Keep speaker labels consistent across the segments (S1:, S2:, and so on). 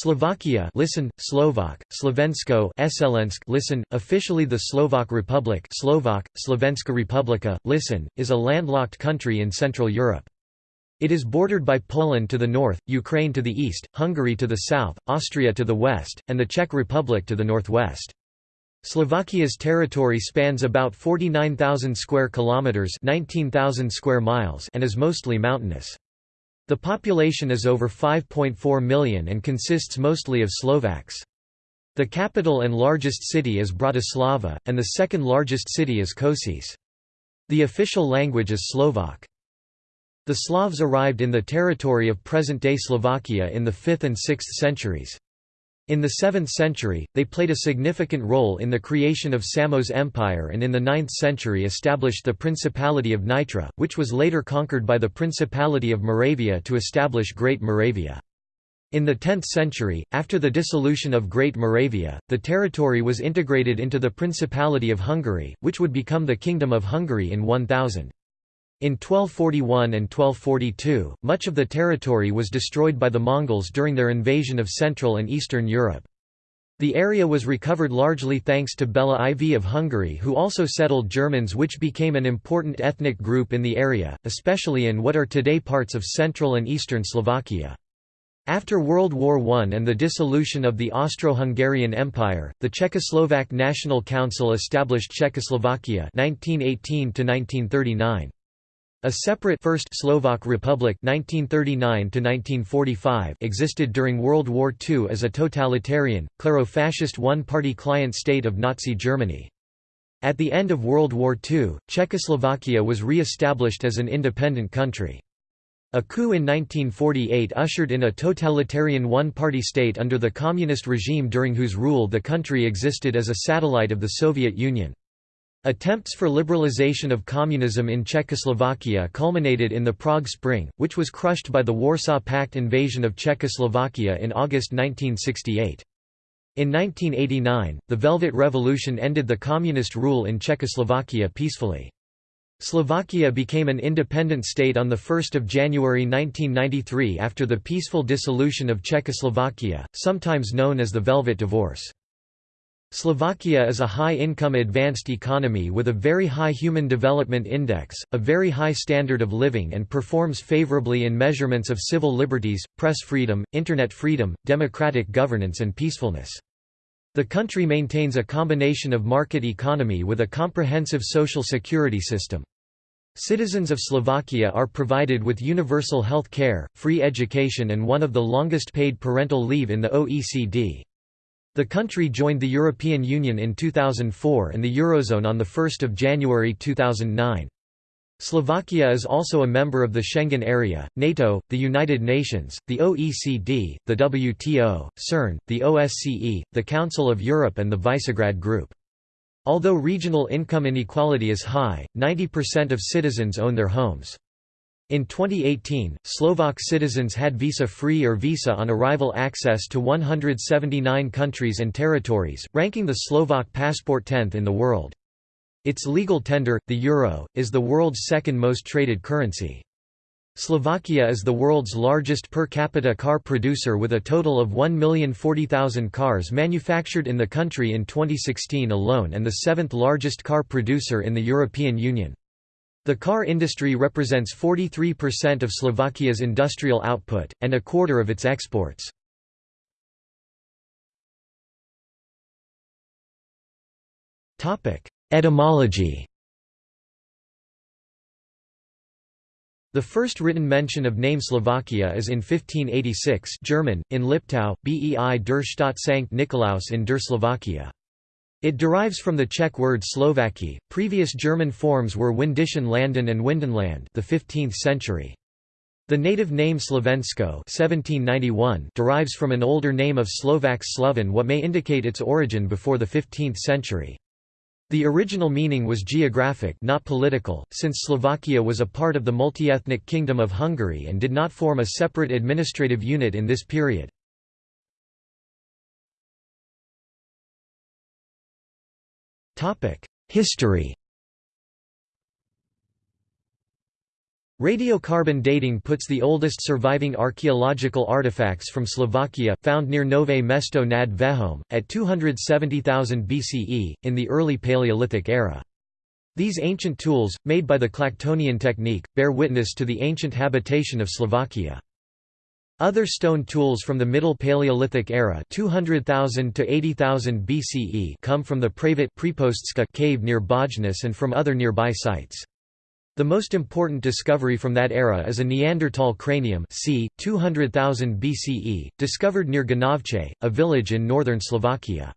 S1: Slovakia listen, Slovak, Slovensko Eselensk listen, officially the Slovak Republic Slovak, Slovenska Republika, listen, is a landlocked country in Central Europe. It is bordered by Poland to the north, Ukraine to the east, Hungary to the south, Austria to the west, and the Czech Republic to the northwest. Slovakia's territory spans about 49,000 square kilometers, 19,000 square miles, and is mostly mountainous. The population is over 5.4 million and consists mostly of Slovaks. The capital and largest city is Bratislava, and the second largest city is Košice. The official language is Slovak. The Slavs arrived in the territory of present-day Slovakia in the 5th and 6th centuries. In the 7th century, they played a significant role in the creation of Samo's Empire and in the 9th century established the Principality of Nitra, which was later conquered by the Principality of Moravia to establish Great Moravia. In the 10th century, after the dissolution of Great Moravia, the territory was integrated into the Principality of Hungary, which would become the Kingdom of Hungary in 1000. In 1241 and 1242, much of the territory was destroyed by the Mongols during their invasion of Central and Eastern Europe. The area was recovered largely thanks to Bela IV of Hungary who also settled Germans which became an important ethnic group in the area, especially in what are today parts of central and eastern Slovakia. After World War I and the dissolution of the Austro-Hungarian Empire, the Czechoslovak National Council established Czechoslovakia 1918 -1939. A separate First Slovak Republic 1939 existed during World War II as a totalitarian, clero-fascist one-party client state of Nazi Germany. At the end of World War II, Czechoslovakia was re-established as an independent country. A coup in 1948 ushered in a totalitarian one-party state under the communist regime during whose rule the country existed as a satellite of the Soviet Union. Attempts for liberalization of communism in Czechoslovakia culminated in the Prague Spring, which was crushed by the Warsaw Pact invasion of Czechoslovakia in August 1968. In 1989, the Velvet Revolution ended the communist rule in Czechoslovakia peacefully. Slovakia became an independent state on 1 January 1993 after the peaceful dissolution of Czechoslovakia, sometimes known as the Velvet Divorce. Slovakia is a high-income advanced economy with a very high Human Development Index, a very high standard of living and performs favorably in measurements of civil liberties, press freedom, internet freedom, democratic governance and peacefulness. The country maintains a combination of market economy with a comprehensive social security system. Citizens of Slovakia are provided with universal health care, free education and one of the longest paid parental leave in the OECD. The country joined the European Union in 2004 and the Eurozone on 1 January 2009. Slovakia is also a member of the Schengen area, NATO, the United Nations, the OECD, the WTO, CERN, the OSCE, the Council of Europe and the Visegrad Group. Although regional income inequality is high, 90% of citizens own their homes. In 2018, Slovak citizens had visa-free or visa on arrival access to 179 countries and territories, ranking the Slovak passport 10th in the world. Its legal tender, the euro, is the world's second most traded currency. Slovakia is the world's largest per capita car producer with a total of 1,040,000 cars manufactured in the country in 2016 alone and the seventh largest car producer in the European Union. The car industry represents 43% of Slovakia's industrial output, and a quarter of its exports. Etymology The first written mention of name Slovakia is in 1586 German, in Liptau, Bei der Stadt Sankt Nikolaus in der Slovakia. It derives from the Czech word Slovaki. Previous German forms were Windischen Landen and Windenland, the 15th century. The native name Slovensko (1791) derives from an older name of Slovak Sloven, what may indicate its origin before the 15th century. The original meaning was geographic, not political, since Slovakia was a part of the multi-ethnic Kingdom of Hungary and did not form a separate administrative unit in this period. History Radiocarbon dating puts the oldest surviving archaeological artifacts from Slovakia, found near Nové Mesto nad Váhom, at 270,000 BCE, in the early Paleolithic era. These ancient tools, made by the Clactonian technique, bear witness to the ancient habitation of Slovakia. Other stone tools from the Middle Paleolithic era 200,000 to 80,000 BCE come from the Pravit cave near Bojnice and from other nearby sites. The most important discovery from that era is a Neanderthal cranium c. 200,000 BCE, discovered near Ganovce, a village in northern Slovakia.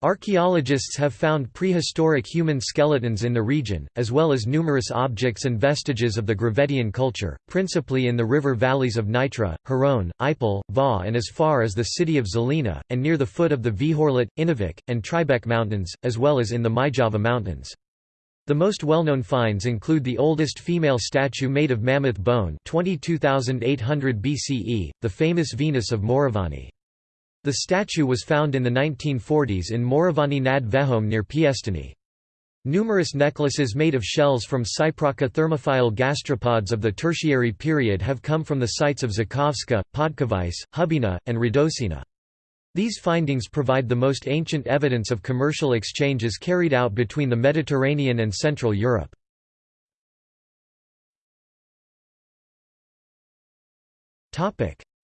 S1: Archaeologists have found prehistoric human skeletons in the region, as well as numerous objects and vestiges of the Gravettian culture, principally in the river valleys of Nitra, Hron, Ipel, Váh and as far as the city of Žilina, and near the foot of the Vihorlat, Inovec, and Tribec mountains, as well as in the Myjava mountains. The most well-known finds include the oldest female statue made of mammoth bone 22,800 BCE, the famous Venus of Moravany. The statue was found in the 1940s in Moravany nad Váhom near Piestany. Numerous necklaces made of shells from Cypraca thermophila gastropods of the Tertiary period have come from the sites of Žukovska, Podkovice, Hubina, and Radosina. These findings provide the most ancient evidence of commercial exchanges carried out between the Mediterranean and Central Europe.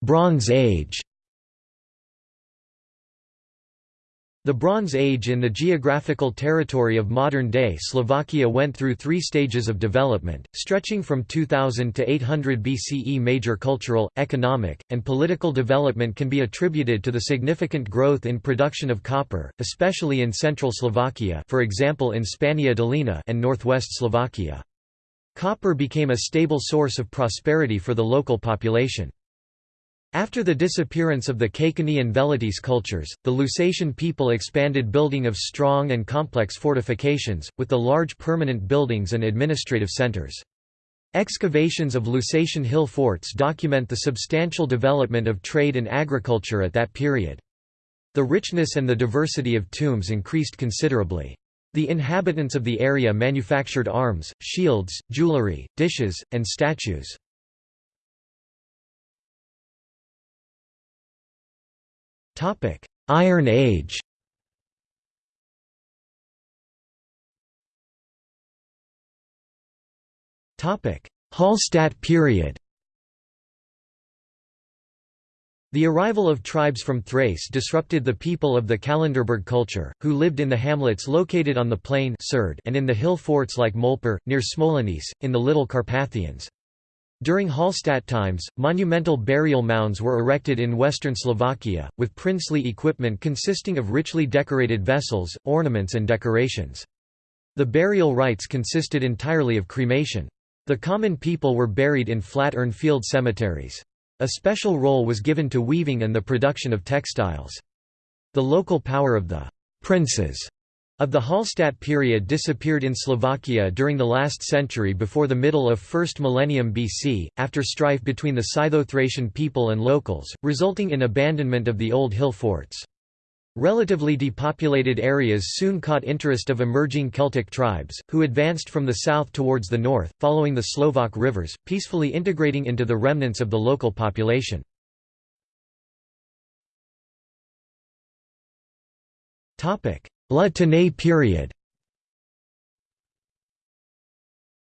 S1: Bronze Age The Bronze Age in the geographical territory of modern-day Slovakia went through three stages of development, stretching from 2000 to 800 BCE Major cultural, economic, and political development can be attributed to the significant growth in production of copper, especially in central Slovakia for example in Spania Dolina and northwest Slovakia. Copper became a stable source of prosperity for the local population. After the disappearance of the Caicani and Velatice cultures, the Lusatian people expanded building of strong and complex fortifications, with the large permanent buildings and administrative centers. Excavations of Lusatian hill forts document the substantial development of trade and agriculture at that period. The richness and the diversity of tombs increased considerably. The inhabitants of the area manufactured arms, shields, jewelry, dishes, and statues. Topic: Iron Age. Topic: Hallstatt period. The arrival of tribes from Thrace disrupted the people of the Kalenderberg culture, who lived in the hamlets located on the plain and in the hill forts like Molpír, near Smolenice, in the Little Carpathians. During Hallstatt times, monumental burial mounds were erected in western Slovakia, with princely equipment consisting of richly decorated vessels, ornaments and decorations. The burial rites consisted entirely of cremation. The common people were buried in flat urn field cemeteries. A special role was given to weaving and the production of textiles. The local power of the princes of the Hallstatt period disappeared in Slovakia during the last century before the middle of 1st millennium BC, after strife between the Scytho-Thracian people and locals, resulting in abandonment of the old hill forts. Relatively depopulated areas soon caught interest of emerging Celtic tribes, who advanced from the south towards the north, following the Slovak rivers, peacefully integrating into the remnants of the local population. La Tène period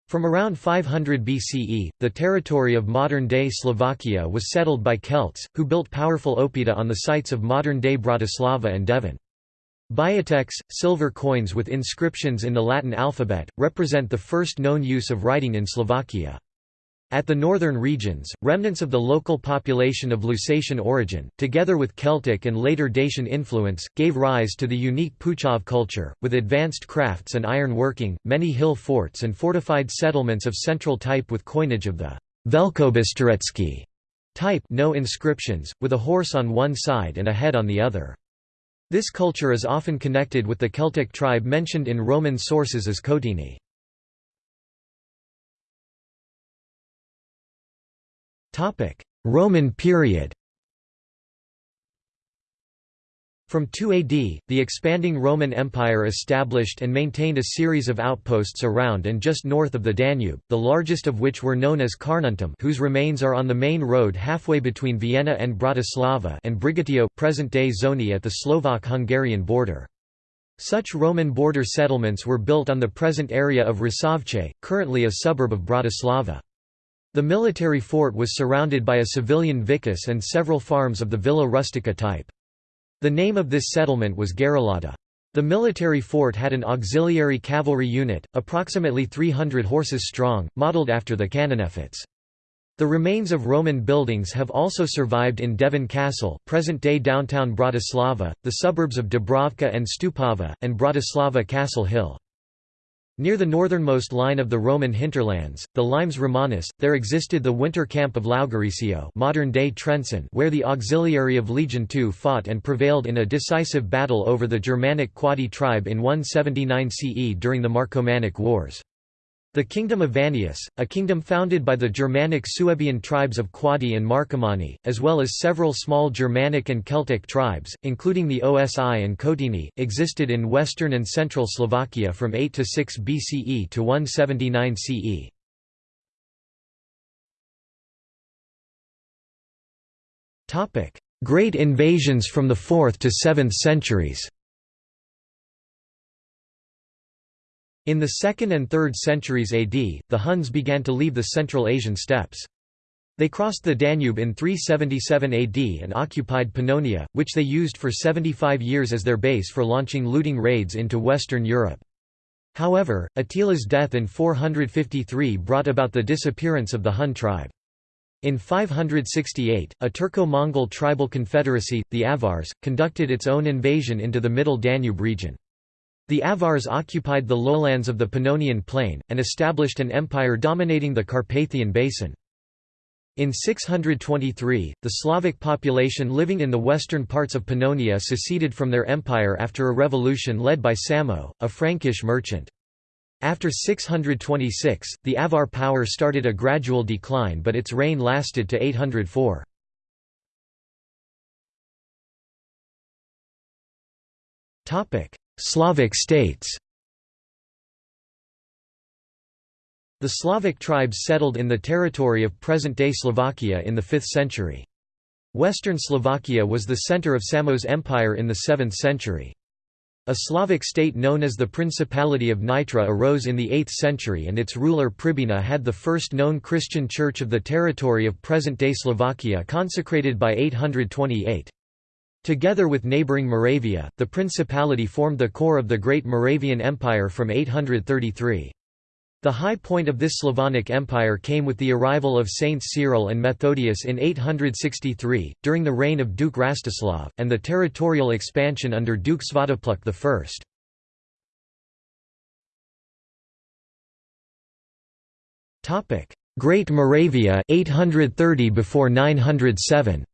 S1: From around 500 BCE, the territory of modern-day Slovakia was settled by Celts, who built powerful oppida on the sites of modern-day Bratislava and Devín. Biatecs, silver coins with inscriptions in the Latin alphabet, represent the first known use of writing in Slovakia. At the northern regions, remnants of the local population of Lusatian origin, together with Celtic and later Dacian influence, gave rise to the unique Puchov culture, with advanced crafts and iron working, many hill forts and fortified settlements of central type with coinage of the Velkobysterecký type no inscriptions, with a horse on one side and a head on the other. This culture is often connected with the Celtic tribe mentioned in Roman sources as Cotini. Roman period From 2 AD, the expanding Roman Empire established and maintained a series of outposts around and just north of the Danube, the largest of which were known as Carnuntum whose remains are on the main road halfway between Vienna and Bratislava and Brigetio present-day Szőny at the Slovak-Hungarian border. Such Roman border settlements were built on the present area of Rusovce, currently a suburb of Bratislava. The military fort was surrounded by a civilian vicus and several farms of the villa rustica type. The name of this settlement was Gerulata. The military fort had an auxiliary cavalry unit, approximately 300 horses strong, modeled after the Cananefates. The remains of Roman buildings have also survived in Devín Castle, present-day downtown Bratislava, the suburbs of Dúbravka and Stupava, and Bratislava Castle Hill. Near the northernmost line of the Roman hinterlands, the Limes Romanus, there existed the winter camp of Laugaricio modern-day Trenčín where the auxiliary of Legion II fought and prevailed in a decisive battle over the Germanic Quadi tribe in 179 CE during the Marcomannic Wars. The Kingdom of Vannius, a kingdom founded by the Germanic Suebian tribes of Quadi and Marcomanni, as well as several small Germanic and Celtic tribes, including the Osi and Kotini, existed in western and central Slovakia from 8 to 6 BCE to 179 CE. Great invasions from the 4th to 7th centuries In the 2nd and 3rd centuries AD, the Huns began to leave the Central Asian steppes. They crossed the Danube in 377 AD and occupied Pannonia, which they used for 75 years as their base for launching looting raids into Western Europe. However, Attila's death in 453 brought about the disappearance of the Hun tribe. In 568, a Turco-Mongol tribal confederacy, the Avars, conducted its own invasion into the Middle Danube region. The Avars occupied the lowlands of the Pannonian Plain, and established an empire dominating the Carpathian Basin. In 623, the Slavic population living in the western parts of Pannonia seceded from their empire after a revolution led by Samo, a Frankish merchant. After 626, the Avar power started a gradual decline but its reign lasted to 804. Slavic states The Slavic tribes settled in the territory of present-day Slovakia in the 5th century. Western Slovakia was the center of Samo's Empire in the 7th century. A Slavic state known as the Principality of Nitra arose in the 8th century and its ruler Pribina had the first known Christian church of the territory of present-day Slovakia consecrated by 828. Together with neighbouring Moravia, the principality formed the core of the Great Moravian Empire from 833. The high point of this Slavonic Empire came with the arrival of Saints Cyril and Methodius in 863, during the reign of Duke Rastislav, and the territorial expansion under Duke Svatopluk I. Great Moravia 830 before 907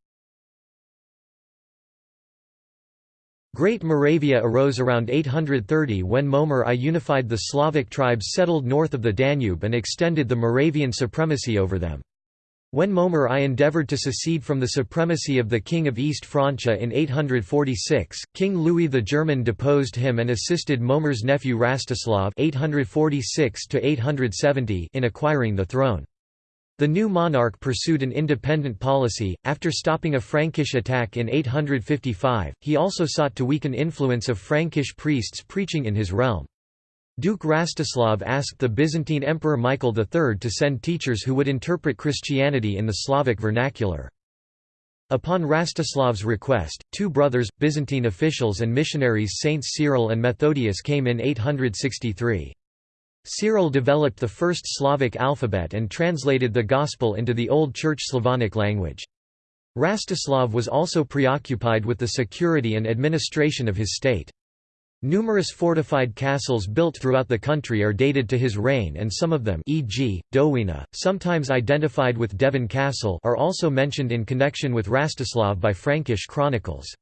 S1: Great Moravia arose around 830 when Mojmír I unified the Slavic tribes settled north of the Danube and extended the Moravian supremacy over them. When Mojmír I endeavoured to secede from the supremacy of the King of East Francia in 846, King Louis the German deposed him and assisted Mojmír's nephew Rastislav 846 in acquiring the throne. The new monarch pursued an independent policy. After stopping a Frankish attack in 855, he also sought to weaken influence of Frankish priests preaching in his realm. Duke Rastislav asked the Byzantine Emperor Michael III to send teachers who would interpret Christianity in the Slavic vernacular. Upon Rastislav's request, two brothers, Byzantine officials and missionaries Saints Cyril and Methodius came in 863. Cyril developed the first Slavic alphabet and translated the Gospel into the Old Church Slavonic language. Rastislav was also preoccupied with the security and administration of his state. Numerous fortified castles built throughout the country are dated to his reign and some of them e.g., Dowina, sometimes identified with Devín Castle are also mentioned in connection with Rastislav by Frankish chronicles.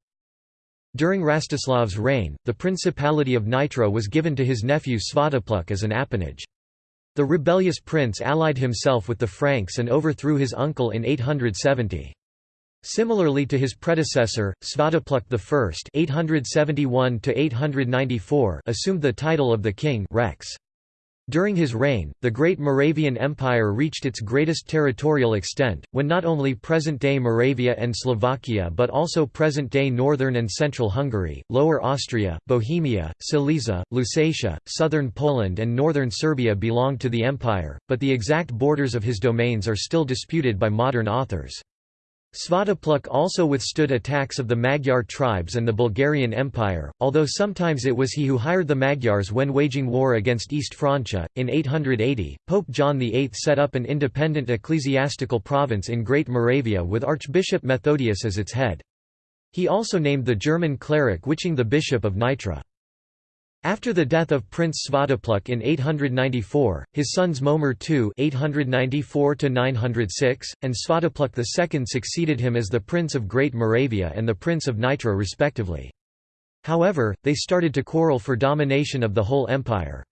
S1: During Rastislav's reign, the Principality of Nitra was given to his nephew Svatopluk as an appanage. The rebellious prince allied himself with the Franks and overthrew his uncle in 870. Similarly to his predecessor, Svatopluk I (871–894) assumed the title of the king Rex. During his reign, the Great Moravian Empire reached its greatest territorial extent, when not only present-day Moravia and Slovakia but also present-day northern and central Hungary, Lower Austria, Bohemia, Silesia, Lusatia, southern Poland and northern Serbia belonged to the empire, but the exact borders of his domains are still disputed by modern authors. Svatopluk also withstood attacks of the Magyar tribes and the Bulgarian Empire, although sometimes it was he who hired the Magyars when waging war against East Francia. In 880, Pope John VIII set up an independent ecclesiastical province in Great Moravia with Archbishop Methodius as its head. He also named the German cleric Wiching the Bishop of Nitra. After the death of Prince Svatopluk in 894, his sons Mojmír II (894–906) and Svatopluk II succeeded him as the Prince of Great Moravia and the Prince of Nitra respectively. However, they started to quarrel for domination of the whole empire.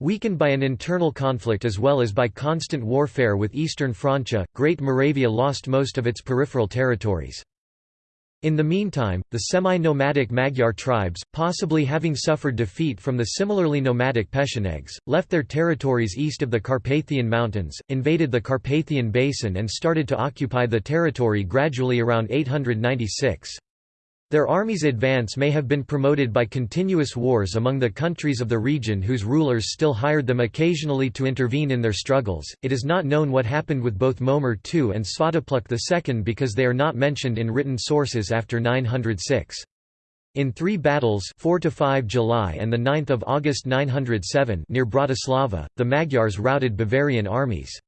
S1: Weakened by an internal conflict as well as by constant warfare with Eastern Francia, Great Moravia lost most of its peripheral territories. In the meantime, the semi-nomadic Magyar tribes, possibly having suffered defeat from the similarly nomadic Pechenegs, left their territories east of the Carpathian Mountains, invaded the Carpathian Basin and started to occupy the territory gradually around 896. Their army's advance may have been promoted by continuous wars among the countries of the region whose rulers still hired them occasionally to intervene in their struggles. It is not known what happened with both Mojmír II and Svatopluk II because they are not mentioned in written sources after 906. In three battles 4 to 5 July and 9 August 907 near Bratislava, the Magyars routed Bavarian armies.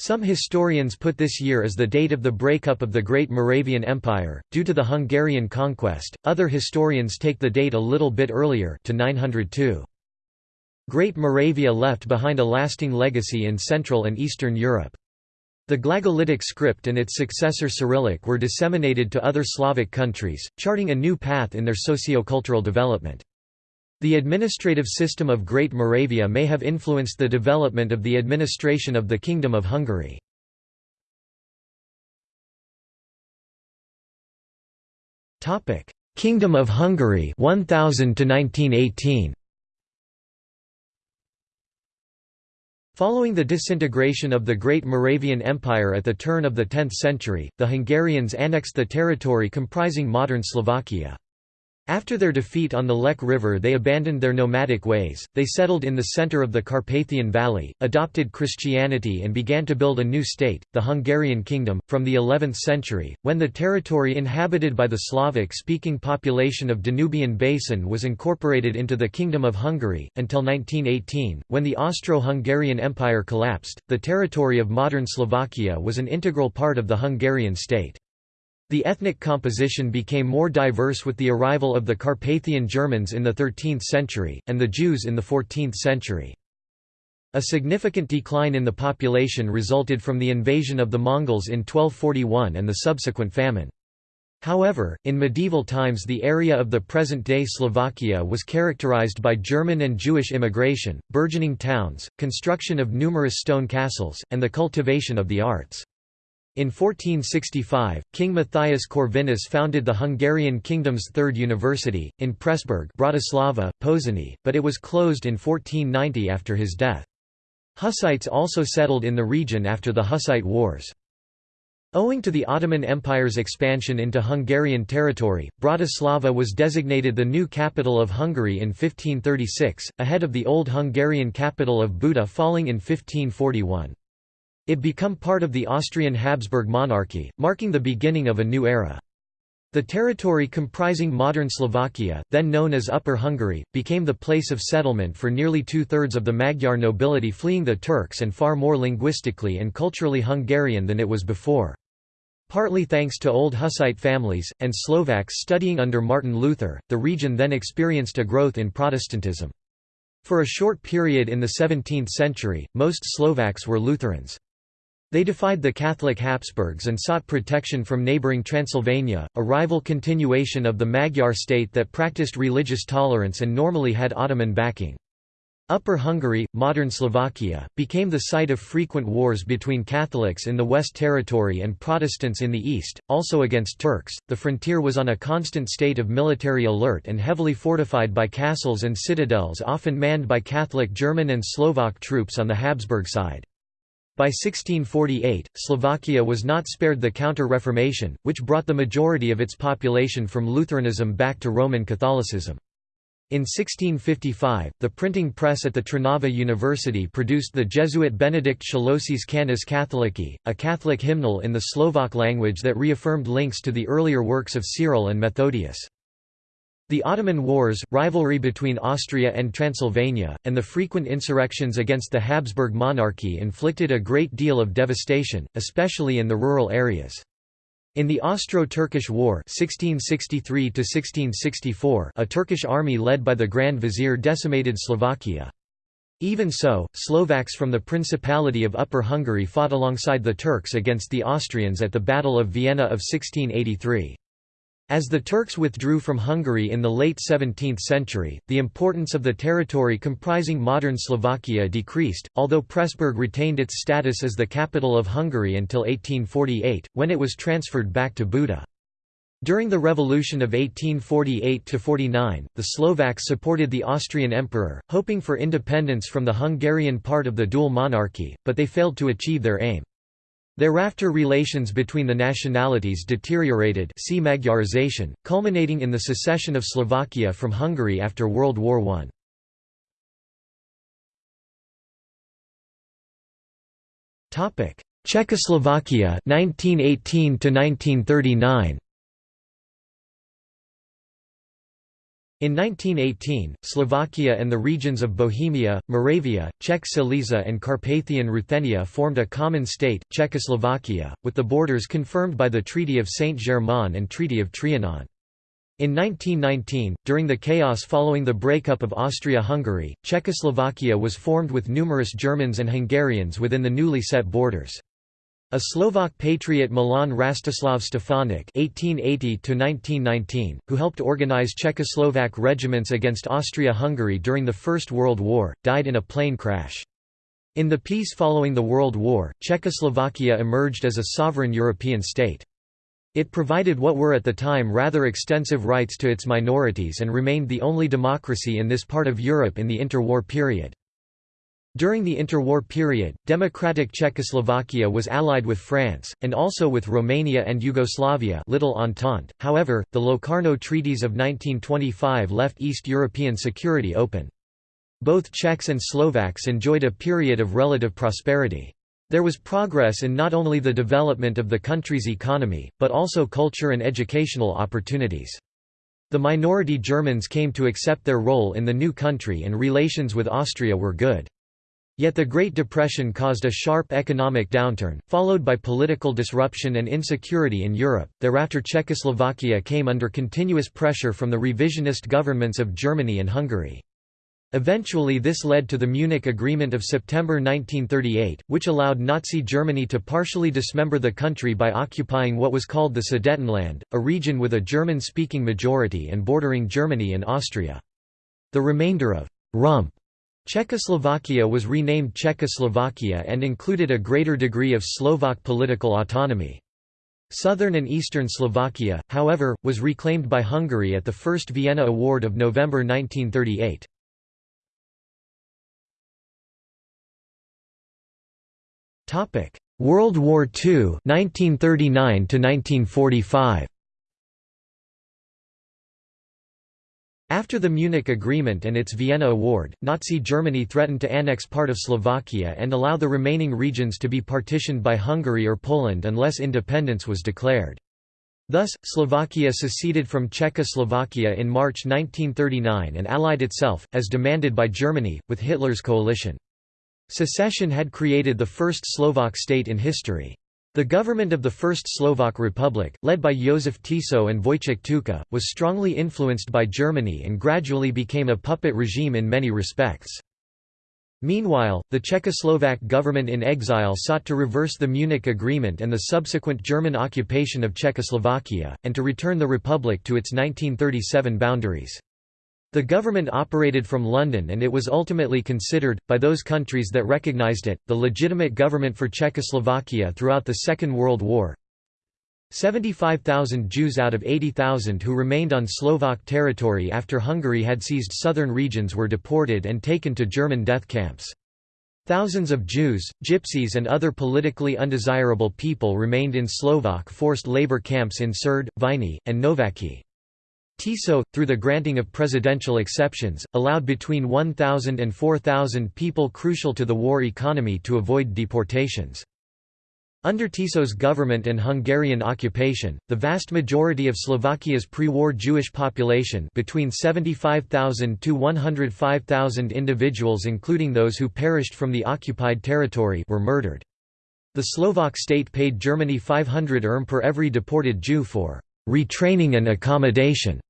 S1: Some historians put this year as the date of the breakup of the Great Moravian Empire, due to the Hungarian conquest, other historians take the date a little bit earlier to 902. Great Moravia left behind a lasting legacy in Central and Eastern Europe. The Glagolitic script and its successor Cyrillic were disseminated to other Slavic countries, charting a new path in their socio-cultural development. The administrative system of Great Moravia may have influenced the development of the administration of the Kingdom of Hungary. Kingdom of Hungary 1000 to 1918 Following the disintegration of the Great Moravian Empire at the turn of the 10th century, the Hungarians annexed the territory comprising modern Slovakia. After their defeat on the Lech River they abandoned their nomadic ways, they settled in the center of the Carpathian Valley, adopted Christianity and began to build a new state, the Hungarian Kingdom, from the 11th century, when the territory inhabited by the Slavic-speaking population of Danubian Basin was incorporated into the Kingdom of Hungary, until 1918, when the Austro-Hungarian Empire collapsed, the territory of modern Slovakia was an integral part of the Hungarian state. The ethnic composition became more diverse with the arrival of the Carpathian Germans in the 13th century, and the Jews in the 14th century. A significant decline in the population resulted from the invasion of the Mongols in 1241 and the subsequent famine. However, in medieval times the area of the present-day Slovakia was characterized by German and Jewish immigration, burgeoning towns, construction of numerous stone castles, and the cultivation of the arts. In 1465, King Matthias Corvinus founded the Hungarian kingdom's third university, in Pressburg Bratislava, Pozsony, but it was closed in 1490 after his death. Hussites also settled in the region after the Hussite Wars. Owing to the Ottoman Empire's expansion into Hungarian territory, Bratislava was designated the new capital of Hungary in 1536, ahead of the old Hungarian capital of Buda falling in 1541. It become part of the Austrian Habsburg monarchy, marking the beginning of a new era. The territory comprising modern Slovakia, then known as Upper Hungary, became the place of settlement for nearly two-thirds of the Magyar nobility fleeing the Turks and far more linguistically and culturally Hungarian than it was before. Partly thanks to old Hussite families, and Slovaks studying under Martin Luther, the region then experienced a growth in Protestantism. For a short period in the 17th century, most Slovaks were Lutherans. They defied the Catholic Habsburgs and sought protection from neighbouring Transylvania, a rival continuation of the Magyar state that practiced religious tolerance and normally had Ottoman backing. Upper Hungary, modern Slovakia, became the site of frequent wars between Catholics in the West Territory and Protestants in the East, also against Turks. The frontier was on a constant state of military alert and heavily fortified by castles and citadels often manned by Catholic German and Slovak troops on the Habsburg side. By 1648, Slovakia was not spared the Counter-Reformation, which brought the majority of its population from Lutheranism back to Roman Catholicism. In 1655, the printing press at the Trnava University produced the Jesuit Benedict Szöllősi's Cantus Catholici, a Catholic hymnal in the Slovak language that reaffirmed links to the earlier works of Cyril and Methodius. The Ottoman Wars, rivalry between Austria and Transylvania, and the frequent insurrections against the Habsburg monarchy inflicted a great deal of devastation, especially in the rural areas. In the Austro-Turkish War 1663 a Turkish army led by the Grand Vizier decimated Slovakia. Even so, Slovaks from the Principality of Upper Hungary fought alongside the Turks against the Austrians at the Battle of Vienna of 1683. As the Turks withdrew from Hungary in the late 17th century, the importance of the territory comprising modern Slovakia decreased, although Pressburg retained its status as the capital of Hungary until 1848, when it was transferred back to Buda. During the revolution of 1848–49, the Slovaks supported the Austrian emperor, hoping for independence from the Hungarian part of the dual monarchy, but they failed to achieve their aim. Thereafter relations between the nationalities deteriorated see Magyarization, culminating in the secession of Slovakia from Hungary after World War I. Czechoslovakia 1918 1939 In 1918, Slovakia and the regions of Bohemia, Moravia, Czech Silesia and Carpathian Ruthenia formed a common state, Czechoslovakia, with the borders confirmed by the Treaty of Saint-Germain and Treaty of Trianon. In 1919, during the chaos following the breakup of Austria-Hungary, Czechoslovakia was formed with numerous Germans and Hungarians within the newly set borders. A Slovak patriot Milan Rastislav Stefanik (1880–1919), who helped organize Czechoslovak regiments against Austria-Hungary during the First World War, died in a plane crash. In the peace following the World War, Czechoslovakia emerged as a sovereign European state. It provided what were at the time rather extensive rights to its minorities and remained the only democracy in this part of Europe in the interwar period. During the interwar period, democratic Czechoslovakia was allied with France, and also with Romania and Yugoslavia Little Entente. However, the Locarno Treaties of 1925 left East European security open. Both Czechs and Slovaks enjoyed a period of relative prosperity. There was progress in not only the development of the country's economy, but also culture and educational opportunities. The minority Germans came to accept their role in the new country and relations with Austria were good. Yet the Great Depression caused a sharp economic downturn, followed by political disruption and insecurity in Europe. Thereafter, Czechoslovakia came under continuous pressure from the revisionist governments of Germany and Hungary. Eventually this led to the Munich Agreement of September 1938, which allowed Nazi Germany to partially dismember the country by occupying what was called the Sudetenland, a region with a German-speaking majority and bordering Germany and Austria. The remainder of «rump» Czechoslovakia was renamed Czechoslovakia and included a greater degree of Slovak political autonomy. Southern and eastern Slovakia, however, was reclaimed by Hungary at the First Vienna Award of November 1938. World War II 1939 1945 After the Munich Agreement and its Vienna Award, Nazi Germany threatened to annex part of Slovakia and allow the remaining regions to be partitioned by Hungary or Poland unless independence was declared. Thus, Slovakia seceded from Czechoslovakia in March 1939 and allied itself, as demanded by Germany, with Hitler's coalition. Secession had created the first Slovak state in history. The government of the First Slovak Republic, led by Josef Tiso and Vojtech Tuka, was strongly influenced by Germany and gradually became a puppet regime in many respects. Meanwhile, the Czechoslovak government in exile sought to reverse the Munich Agreement and the subsequent German occupation of Czechoslovakia, and to return the republic to its 1937 boundaries. The government operated from London and it was ultimately considered, by those countries that recognized it, the legitimate government for Czechoslovakia throughout the Second World War. 75,000 Jews out of 80,000 who remained on Slovak territory after Hungary had seized southern regions were deported and taken to German death camps. Thousands of Jews, Gypsies and other politically undesirable people remained in Slovak forced labor camps in Srd, Viny, and Nováky. Tiso, through the granting of presidential exceptions, allowed between 1,000 and 4,000 people crucial to the war economy to avoid deportations. Under Tiso's government and Hungarian occupation, the vast majority of Slovakia's pre-war Jewish population between 75,000 to 105,000 individuals including those who perished from the occupied territory were murdered. The Slovak state paid Germany 500 erm per every deported Jew for retraining and accommodation.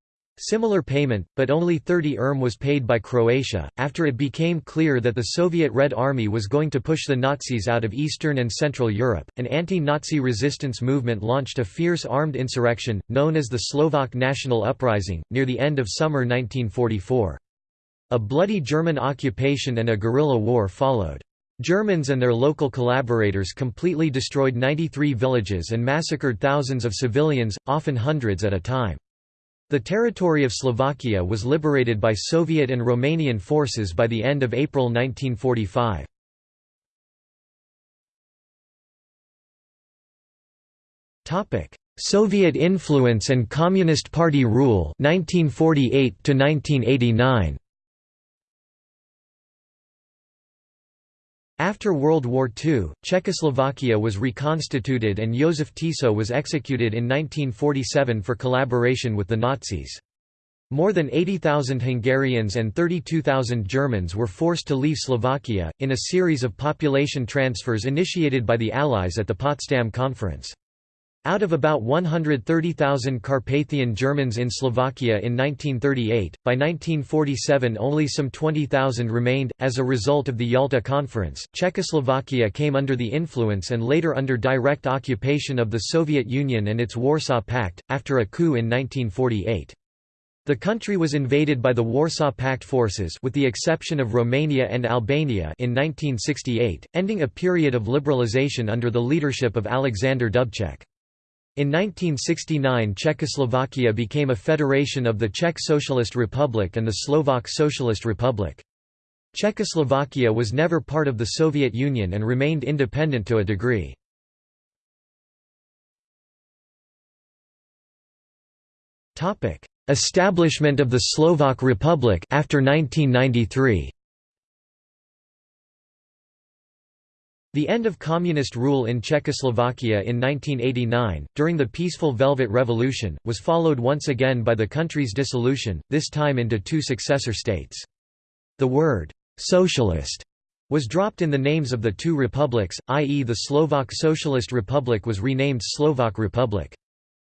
S1: Similar payment, but only 30 erm was paid by Croatia. After it became clear that the Soviet Red Army was going to push the Nazis out of Eastern and Central Europe, an anti Nazi resistance movement launched a fierce armed insurrection, known as the Slovak National Uprising, near the end of summer 1944. A bloody German occupation and a guerrilla war followed. Germans and their local collaborators completely destroyed 93 villages and massacred thousands of civilians, often hundreds at a time. The territory of Slovakia was liberated by Soviet and Romanian forces by the end of April 1945. Soviet influence and Communist Party rule 1948 to 1989 After World War II, Czechoslovakia was reconstituted and Josef Tiso was executed in 1947 for collaboration with the Nazis. More than 80,000 Hungarians and 32,000 Germans were forced to leave Slovakia, in a series of population transfers initiated by the Allies at the Potsdam Conference. Out of about 130,000 Carpathian Germans in Slovakia in 1938, by 1947 only some 20,000 remained. As a result of the Yalta Conference, Czechoslovakia came under the influence and later under direct occupation of the Soviet Union and its Warsaw Pact, after a coup in 1948. The country was invaded by the Warsaw Pact forces with the exception of Romania and Albania in 1968, ending a period of liberalization under the leadership of Alexander Dubček. In 1969 Czechoslovakia became a federation of the Czech Socialist Republic and the Slovak Socialist Republic. Czechoslovakia was never part of the Soviet Union and remained independent to a degree. Establishment of the Slovak Republic after 1993 The end of communist rule in Czechoslovakia in 1989, during the peaceful Velvet Revolution, was followed once again by the country's dissolution, this time into two successor states. The word, "'socialist' was dropped in the names of the two republics, i.e. the Slovak Socialist Republic was renamed Slovak Republic.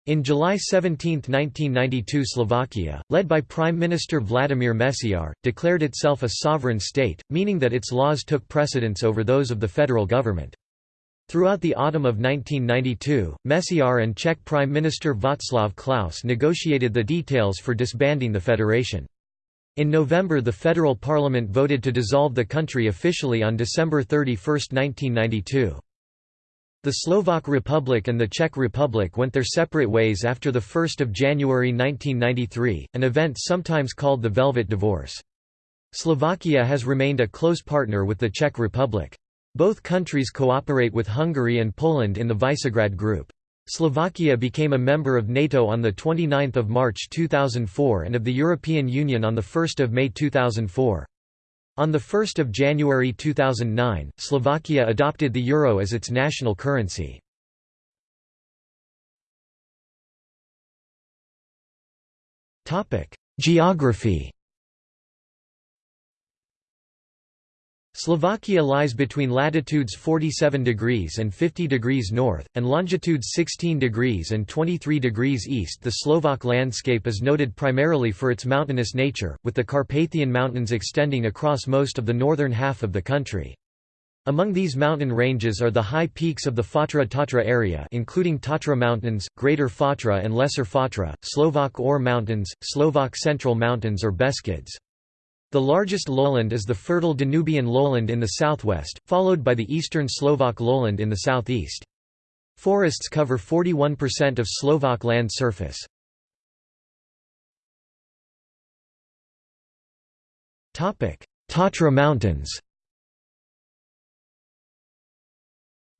S1: In July 17, 1992 Slovakia, led by Prime Minister Vladimir Mečiar, declared itself a sovereign state, meaning that its laws took precedence over those of the federal government. Throughout the autumn of 1992, Mečiar and Czech Prime Minister Václav Klaus negotiated the details for disbanding the federation. In November the federal parliament voted to dissolve the country officially on December 31, 1992. The Slovak Republic and the Czech Republic went their separate ways after 1 January 1993, an event sometimes called the Velvet Divorce. Slovakia has remained a close partner with the Czech Republic. Both countries cooperate with Hungary and Poland in the Visegrad Group. Slovakia became a member of NATO on 29 March 2004 and of the European Union on 1 May 2004. On 1 January 2009, Slovakia adopted the euro as its national currency. Geography Slovakia lies between latitudes 47 degrees and 50 degrees north, and longitudes 16 degrees and 23 degrees east. The Slovak landscape is noted primarily for its mountainous nature, with the Carpathian Mountains extending across most of the northern half of the country. Among these mountain ranges are the high peaks of the Fatra-Tatra area including Tatra Mountains, Greater Fatra and Lesser Fatra, Slovak Ore Mountains, Slovak Central Mountains or Beskids. The largest lowland is the fertile Danubian lowland in the southwest, followed by the eastern Slovak lowland in the southeast. Forests cover 41% of Slovak land surface. Tatra Mountains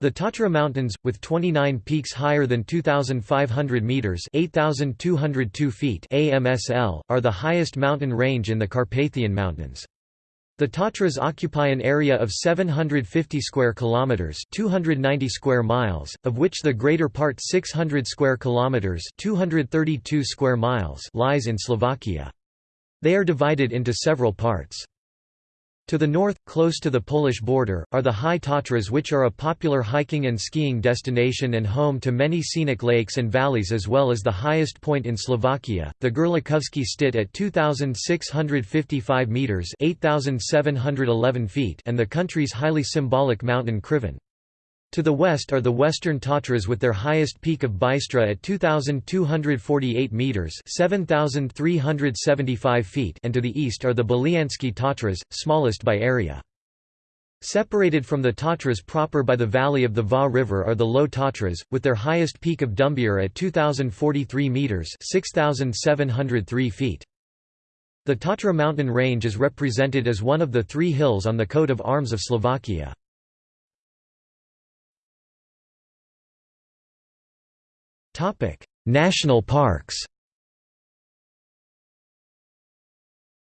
S1: The Tatra Mountains, with 29 peaks higher than 2,500 metres 8,202 feet AMSL, are the highest mountain range in the Carpathian Mountains. The Tatras occupy an area of 750 square kilometers, 290 square miles, of which the greater part 600 square kilometers, 232 square miles lies in Slovakia. They are divided into several parts. To the north, close to the Polish border, are the High Tatras which are a popular hiking and skiing destination and home to many scenic lakes and valleys as well as the highest point in Slovakia, the Gerlachovský štít at 2,655 metres 8,711 feet and the country's highly symbolic mountain Krivan. To the west are the Western Tatras with their highest peak of Bystra at 2,248 metres 7,375 feet and to the east are the Belianske Tatras, smallest by area. Separated from the Tatras proper by the valley of the Váh River are the Low Tatras, with their highest peak of Ďumbier at 2,043 metres 6,703 feet. The Tatra mountain range is represented as one of the three hills on the coat of arms of Slovakia. National parks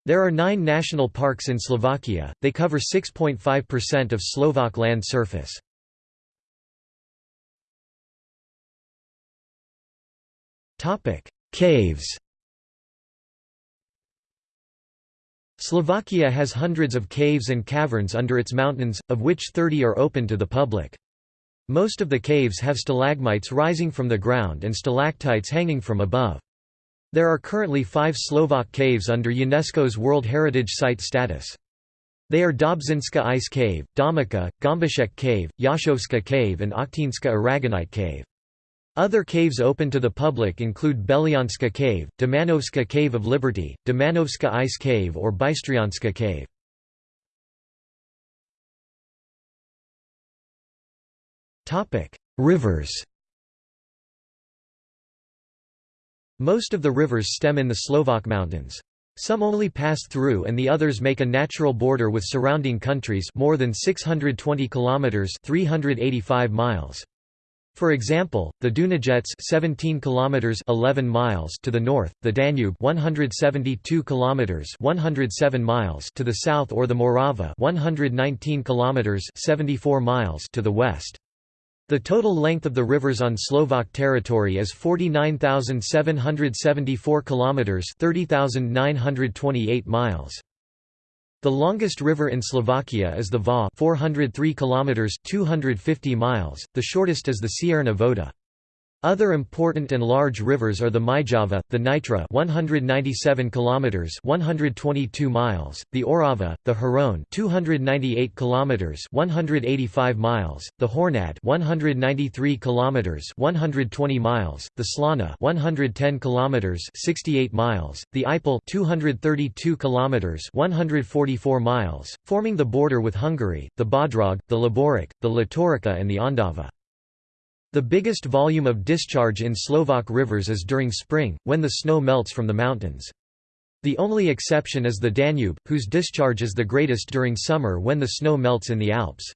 S1: There are nine national parks in Slovakia, they cover 6.5% of Slovak land surface. Caves Slovakia has hundreds of caves and caverns under its mountains, of which 30 are open to the public. Most of the caves have stalagmites rising from the ground and stalactites hanging from above. There are currently five Slovak caves under UNESCO's World Heritage Site status. They are Dobšinská Ice Cave, Domica, Gombasecká Cave, Jasovská Cave and Ochtinská Aragonite Cave. Other caves open to the public include Belianska Cave, Demänovská Cave of Liberty, Demänovská Ice Cave or Bystrianska Cave. Topic: Rivers. Most of the rivers stem in the Slovak mountains. Some only pass through and the others make a natural border with surrounding countries more than 620 kilometers 385 miles. For example, the Dunajec 17 kilometers 11 miles to the north, the Danube 172 kilometers 107 miles to the south or the Morava 119 kilometers 74 miles to the west. The total length of the rivers on Slovak territory is 49,774 kilometers, 30,928 miles. The longest river in Slovakia is the Váh, 403 kilometers, 250 miles. The shortest is the Cierna Voda. Other important and large rivers are the Myjava, the Nitra 197 kilometers 122 miles, the Orava, the Hron 298 kilometers 185 miles, the Hornad 193 kilometers 120 miles, the Slana 110 kilometers 68 miles, the Ipel 232 kilometers 144 miles, forming the border with Hungary, the Bodrog, the Laborec, the Latorica and the Ondava. The biggest volume of discharge in Slovak rivers is during spring, when the snow melts from the mountains. The only exception is the Danube, whose discharge is the greatest during summer when the snow melts in the Alps.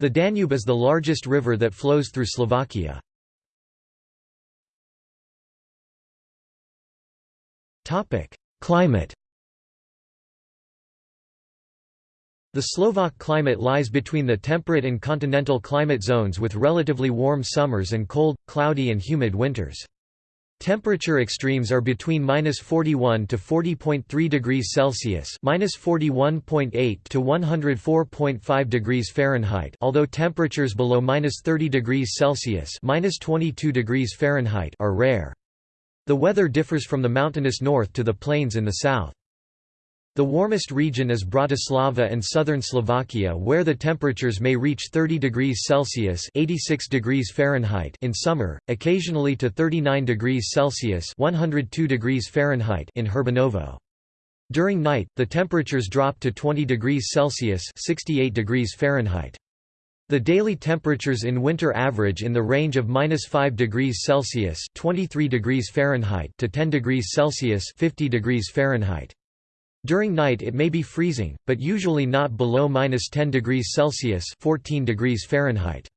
S1: The Danube is the largest river that flows through Slovakia. Climate The Slovak climate lies between the temperate and continental climate zones with relatively warm summers and cold, cloudy and humid winters. Temperature extremes are between minus 41 to 40.3 degrees Celsius, minus 41.8 to 104.5 degrees Fahrenheit. Although temperatures below minus 30 degrees Celsius, minus 22 degrees Fahrenheit, are rare. The weather differs from the mountainous north to the plains in the south. The warmest region is Bratislava and southern Slovakia where the temperatures may reach 30 degrees Celsius 86 degrees Fahrenheit in summer, occasionally to 39 degrees Celsius 102 degrees Fahrenheit in Hurbanovo. During night, the temperatures drop to 20 degrees Celsius 68 degrees Fahrenheit. The daily temperatures in winter average in the range of -5 degrees Celsius 23 degrees Fahrenheit to 10 degrees Celsius 50 degrees Fahrenheit. During night it may be freezing, but usually not below -10 degrees Celsius 14 degrees Fahrenheit.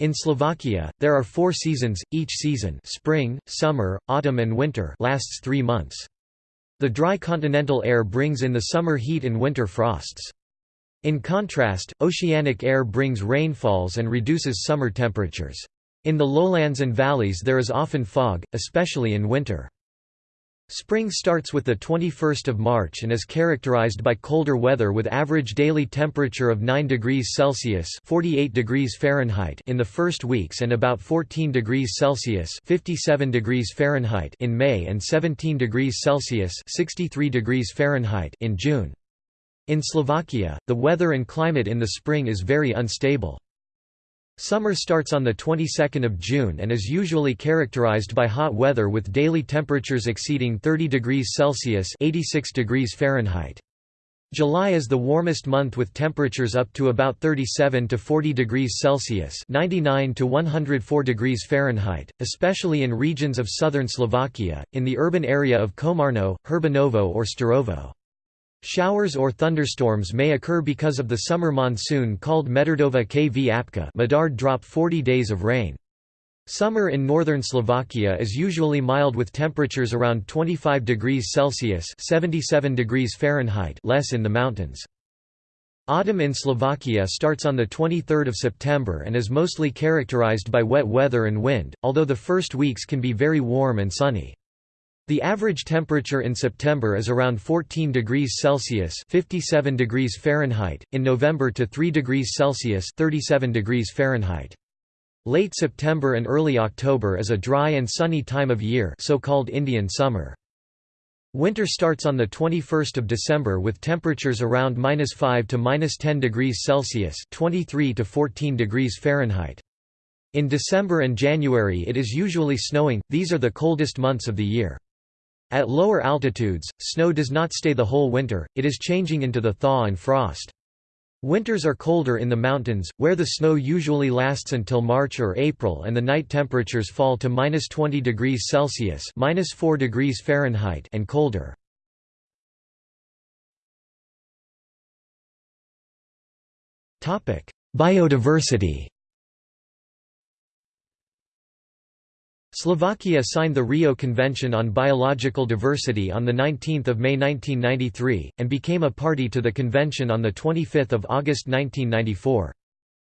S1: In Slovakia, there are four seasons, each season spring, summer, autumn and winter lasts three months. The dry continental air brings in the summer heat and winter frosts. In contrast, oceanic air brings rainfalls and reduces summer temperatures. In the lowlands and valleys there is often fog, especially in winter. Spring starts with the 21st of March and is characterized by colder weather with average daily temperature of 9 degrees Celsius (48 degrees Fahrenheit) in the first weeks and about 14 degrees Celsius (57 degrees Fahrenheit) in May and 17 degrees Celsius (63 degrees Fahrenheit) in June. In Slovakia, the weather and climate in the spring is very unstable. Summer starts on the 22nd of June and is usually characterized by hot weather with daily temperatures exceeding 30 degrees Celsius (86 degrees Fahrenheit). July is the warmest month with temperatures up to about 37 to 40 degrees Celsius (99 to 104 degrees Fahrenheit), especially in regions of southern Slovakia, in the urban area of Komarno, Hurbanovo or Štúrovo. Showers or thunderstorms may occur because of the summer monsoon called Medardova kvapka Medard drop 40 days of rain. Summer in northern Slovakia is usually mild with temperatures around 25 degrees Celsius 77 degrees Fahrenheit less in the mountains. Autumn in Slovakia starts on 23 September and is mostly characterized by wet weather and wind, although the first weeks can be very warm and sunny. The average temperature in September is around 14 degrees Celsius (57 degrees Fahrenheit), in November to 3 degrees Celsius (37 degrees Fahrenheit). Late September and early October is a dry and sunny time of year, so-called Indian summer. Winter starts on the 21st of December with temperatures around -5 to -10 degrees Celsius (23 to 14 degrees Fahrenheit). In December and January it is usually snowing. These are the coldest months of the year. At lower altitudes, snow does not stay the whole winter, it is changing into the thaw and frost. Winters are colder in the mountains, where the snow usually lasts until March or April and the night temperatures fall to minus 20 degrees Celsius minus 4 degrees Fahrenheit and colder. Biodiversity Slovakia signed the Rio Convention on Biological Diversity on 19 May 1993, and became a party to the convention on 25 August 1994.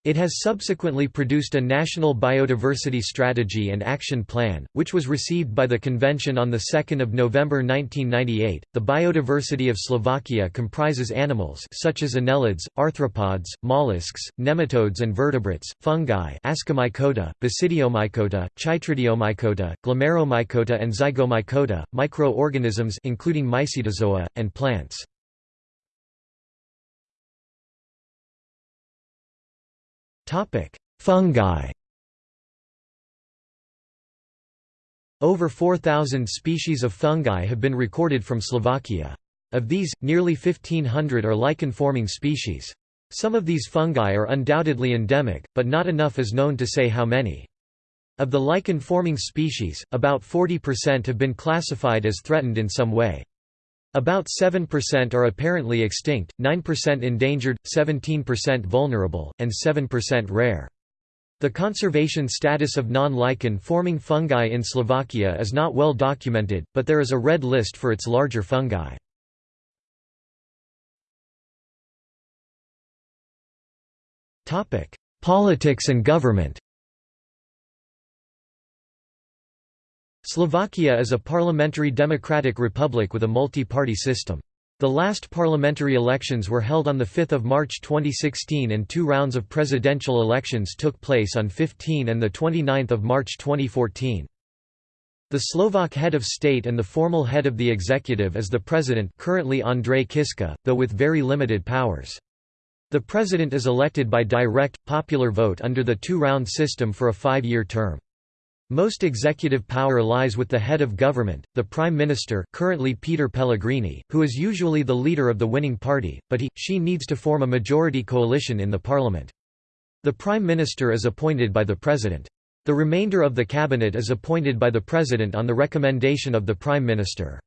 S1: It has subsequently produced a national biodiversity strategy and action plan, which was received by the convention on 2 November 1998. The biodiversity of Slovakia comprises animals such as annelids, arthropods, mollusks, nematodes and vertebrates, fungi Ascomycota, Basidiomycota, Chytridiomycota, Glomeromycota and Zygomycota, microorganisms including mycetozoa, and plants. Fungi Over 4,000 species of fungi have been recorded from Slovakia. Of these, nearly 1,500 are lichen-forming species. Some of these fungi are undoubtedly endemic, but not enough is known to say how many. Of the lichen-forming species, about 40% have been classified as threatened in some way. About 7% are apparently extinct, 9% endangered, 17% vulnerable, and 7% rare. The conservation status of non-lichen forming fungi in Slovakia is not well documented, but there is a red list for its larger fungi. Politics and government Slovakia is a parliamentary democratic republic with a multi-party system. The last parliamentary elections were held on 5 March 2016 and two rounds of presidential elections took place on 15 and 29 March 2014. The Slovak head of state and the formal head of the executive is the president currently Andrej Kiska, though with very limited powers. The president is elected by direct, popular vote under the two-round system for a five-year term. Most executive power lies with the head of government, the prime minister currently Peter Pellegrini, who is usually the leader of the winning party, but he, she needs to form a majority coalition in the parliament. The prime minister is appointed by the president. The remainder of the cabinet is appointed by the president on the recommendation of the prime minister.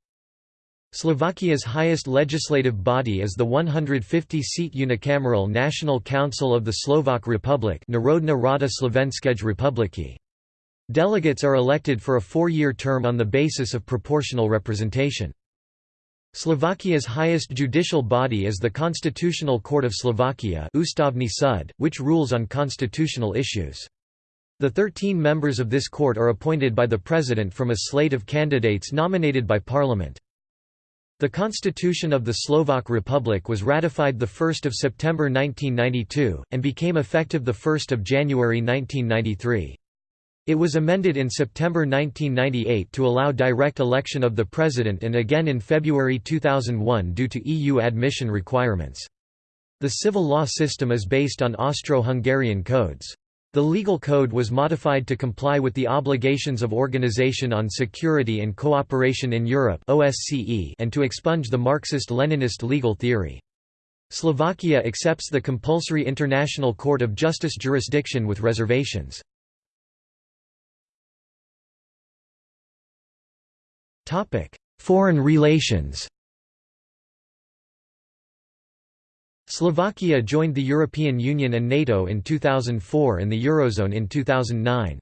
S1: Slovakia's highest legislative body is the 150-seat unicameral National Council of the Slovak Republic Národná rada Slovenskej republiky. Delegates are elected for a four-year term on the basis of proportional representation. Slovakia's highest judicial body is the Constitutional Court of Slovakia súd, which rules on constitutional issues. The 13 members of this court are appointed by the President from a slate of candidates nominated by Parliament. The Constitution of the Slovak Republic was ratified 1 September 1992, and became effective 1 January 1993. It was amended in September 1998 to allow direct election of the President and again in February 2001 due to EU admission requirements. The civil law system is based on Austro-Hungarian codes. The legal code was modified to comply with the obligations of Organization on Security and Cooperation in Europe (OSCE) and to expunge the Marxist-Leninist legal theory. Slovakia accepts the compulsory International Court of Justice jurisdiction with reservations. Foreign relations Slovakia joined the European Union and NATO in 2004 and the Eurozone in 2009.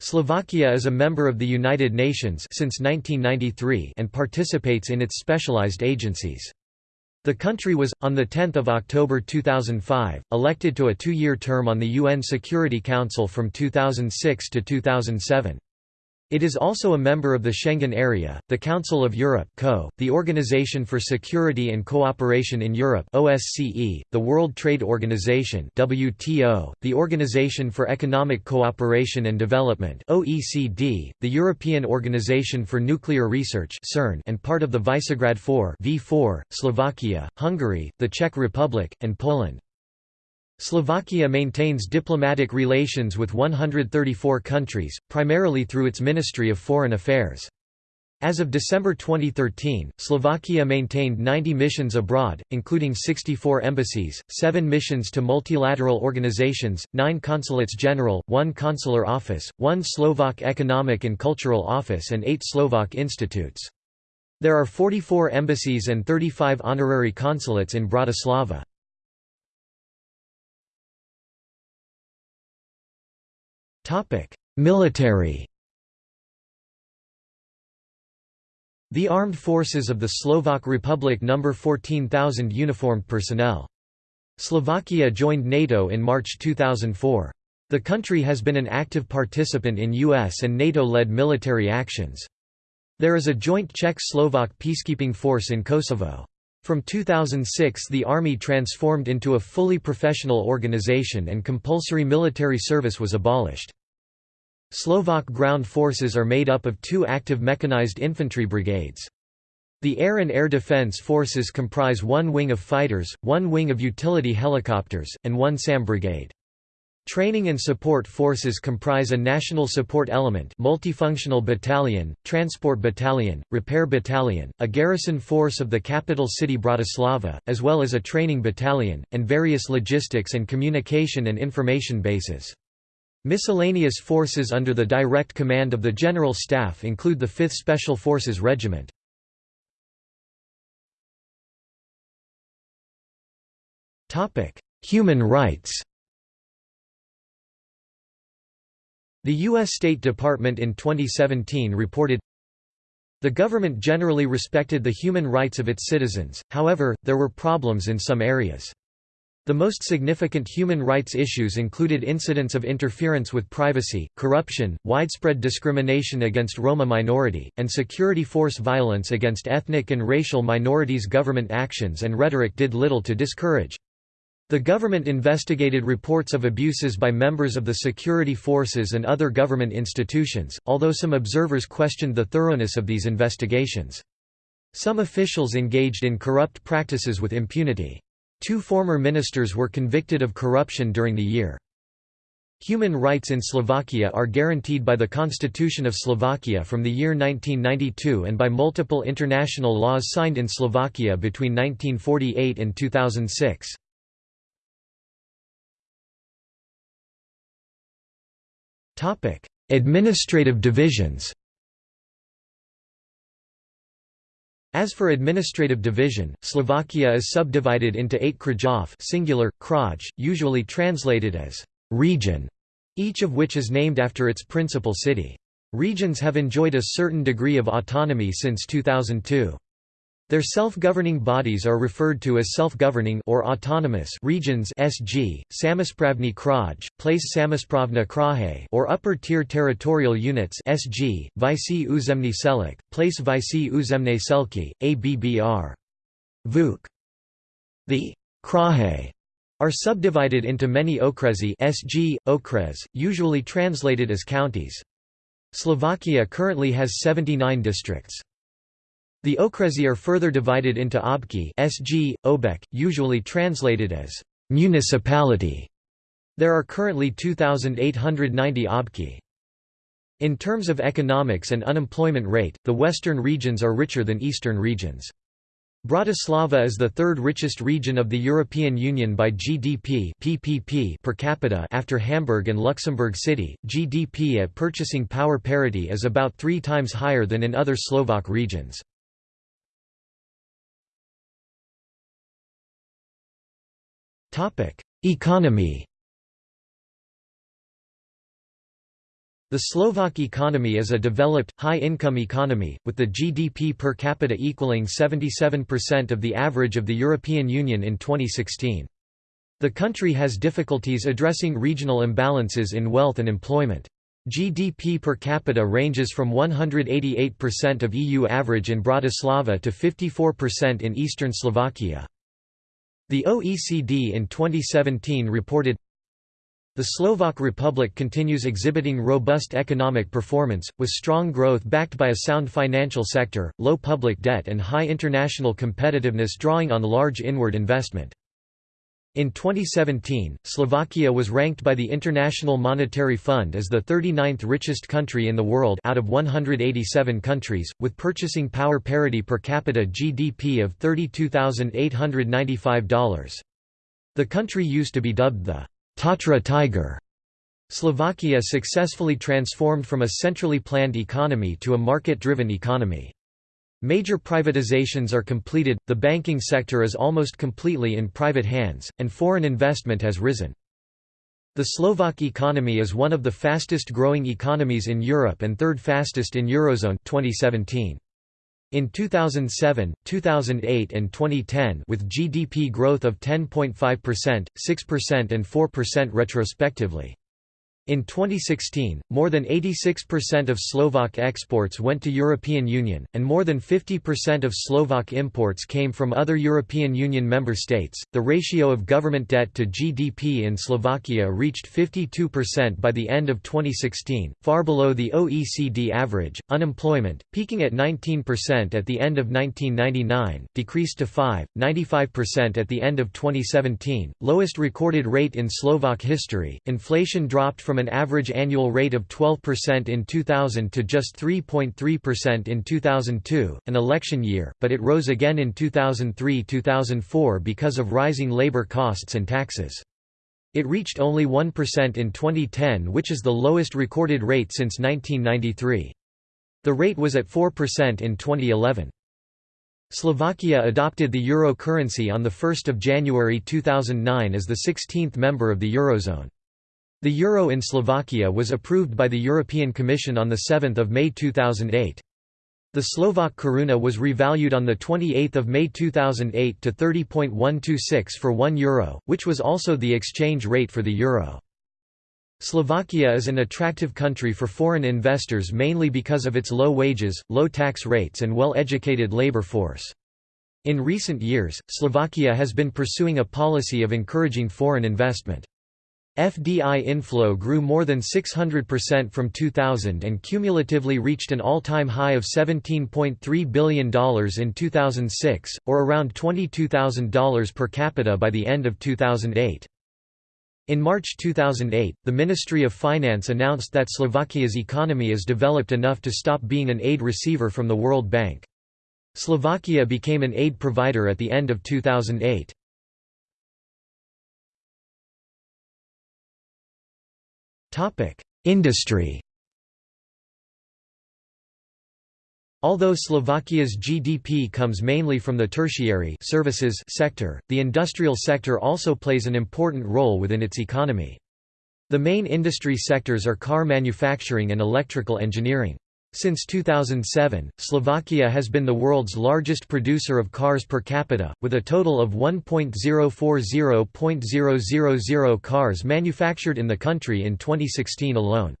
S1: Slovakia is a member of the United Nations since 1993 and participates in its specialized agencies. The country was, on 10 October 2005, elected to a two-year term on the UN Security Council from 2006 to 2007. It is also a member of the Schengen Area, the Council of Europe (CO), the Organization for Security and Cooperation in Europe (OSCE), the World Trade Organization (WTO), the Organization for Economic Cooperation and Development (OECD), the European Organization for Nuclear Research (CERN), and part of the Visegrad 4 (V4), Slovakia, Hungary, the Czech Republic, and Poland. Slovakia maintains diplomatic relations with 134 countries, primarily through its Ministry of Foreign Affairs. As of December 2013, Slovakia maintained 90 missions abroad, including 64 embassies, 7 missions to multilateral organizations, 9 consulates general, 1 consular office, 1 Slovak Economic and Cultural Office and 8 Slovak institutes. There are 44 embassies and 35 honorary consulates in Bratislava. Military The armed forces of the Slovak Republic number 14,000 uniformed personnel. Slovakia joined NATO in March 2004. The country has been an active participant in US and NATO-led military actions. There is a joint Czech-Slovak peacekeeping force in Kosovo. From 2006 the army transformed into a fully professional organization and compulsory military service was abolished. Slovak ground forces are made up of two active mechanized infantry brigades. The air and air defense forces comprise one wing of fighters, one wing of utility helicopters, and one SAM brigade. Training and support forces comprise a national support element multifunctional battalion, transport battalion, repair battalion, a garrison force of the capital city Bratislava, as well as a training battalion, and various logistics and communication and information bases. Miscellaneous forces under the direct command of the General Staff include the 5th Special Forces Regiment. Human rights The U.S. State Department in 2017 reported, The government generally respected the human rights of its citizens, however, there were problems in some areas. The most significant human rights issues included incidents of interference with privacy, corruption, widespread discrimination against Roma minority, and security force violence against ethnic and racial minorities. Government actions and rhetoric did little to discourage The government investigated reports of abuses by members of the security forces and other government institutions, although some observers questioned the thoroughness of these investigations. Some officials engaged in corrupt practices with impunity. Two former ministers were convicted of corruption during the year. Human rights in Slovakia are guaranteed by the Constitution of Slovakia from the year 1992 and by multiple international laws signed in Slovakia between 1948 and 2006. Topic: Administrative divisions. As for administrative division, Slovakia is subdivided into eight krajov singular, kraj, usually translated as region, each of which is named after its principal city. Regions have enjoyed a certain degree of autonomy since 2002. Their self-governing bodies are referred to as self-governing or autonomous regions (SG), Samospravny Kraj, Place Samospravna Kraje, or upper-tier territorial units (SG), Vici Uzemny Celek, Place Vici Uzemne Selki, ABBR. VUK. The Kraje are subdivided into many okresi (SG), okres, usually translated as counties. Slovakia currently has 79 districts. The okresi are further divided into obki SG, obek, usually translated as municipality. There are currently 2,890 obki. In terms of economics and unemployment rate, the western regions are richer than eastern regions. Bratislava is the third richest region of the European Union by GDP PPP per capita after Hamburg and Luxembourg City. GDP at purchasing power parity is about three times higher than in other Slovak regions. Economy The Slovak economy is a developed, high-income economy, with the GDP per capita equaling 77% of the average of the European Union in 2016. The country has difficulties addressing regional imbalances in wealth and employment. GDP per capita ranges from 188% of EU average in Bratislava to 54% in eastern Slovakia. The OECD in 2017 reported, the Slovak Republic continues exhibiting robust economic performance, with strong growth backed by a sound financial sector, low public debt and high international competitiveness drawing on large inward investment. In 2017, Slovakia was ranked by the International Monetary Fund as the 39th richest country in the world out of 187 countries, with purchasing power parity per capita GDP of $32,895. The country used to be dubbed the Tatra Tiger. Slovakia successfully transformed from a centrally planned economy to a market-driven economy. Major privatizations are completed, the banking sector is almost completely in private hands, and foreign investment has risen. The Slovak economy is one of the fastest growing economies in Europe and third fastest in Eurozone 2017. In 2007, 2008 and 2010 with GDP growth of 10.5%, 6% and 4% retrospectively. In 2016, more than 86% of Slovak exports went to European Union, and more than 50% of Slovak imports came from other European Union member states. The ratio of government debt to GDP in Slovakia reached 52% by the end of 2016, far below the OECD average. Unemployment, peaking at 19% at the end of 1999, decreased to 5.95% at the end of 2017, lowest recorded rate in Slovak history. Inflation dropped from from an average annual rate of 12% in 2000 to just 3.3% in 2002, an election year, but it rose again in 2003–2004 because of rising labor costs and taxes. It reached only 1% in 2010 which is the lowest recorded rate since 1993. The rate was at 4% in 2011. Slovakia adopted the euro currency on 1 January 2009 as the 16th member of the Eurozone. The euro in Slovakia was approved by the European Commission on 7 May 2008. The Slovak koruna was revalued on 28 May 2008 to 30.126 for 1 euro, which was also the exchange rate for the euro. Slovakia is an attractive country for foreign investors mainly because of its low wages, low tax rates and well-educated labor force. In recent years, Slovakia has been pursuing a policy of encouraging foreign investment. FDI inflow grew more than 600% from 2000 and cumulatively reached an all-time high of $17.3 billion in 2006, or around $22,000 per capita by the end of 2008. In March 2008, the Ministry of Finance announced that Slovakia's economy is developed enough to stop being an aid receiver from the World Bank. Slovakia became an aid provider at the end of 2008. Industry Although Slovakia's GDP comes mainly from the tertiary services sector, the industrial sector also plays an important role within its economy. The main industry sectors are car manufacturing and electrical engineering. Since 2007, Slovakia has been the world's largest producer of cars per capita, with a total of 1.040.000 cars manufactured in the country in 2016 alone.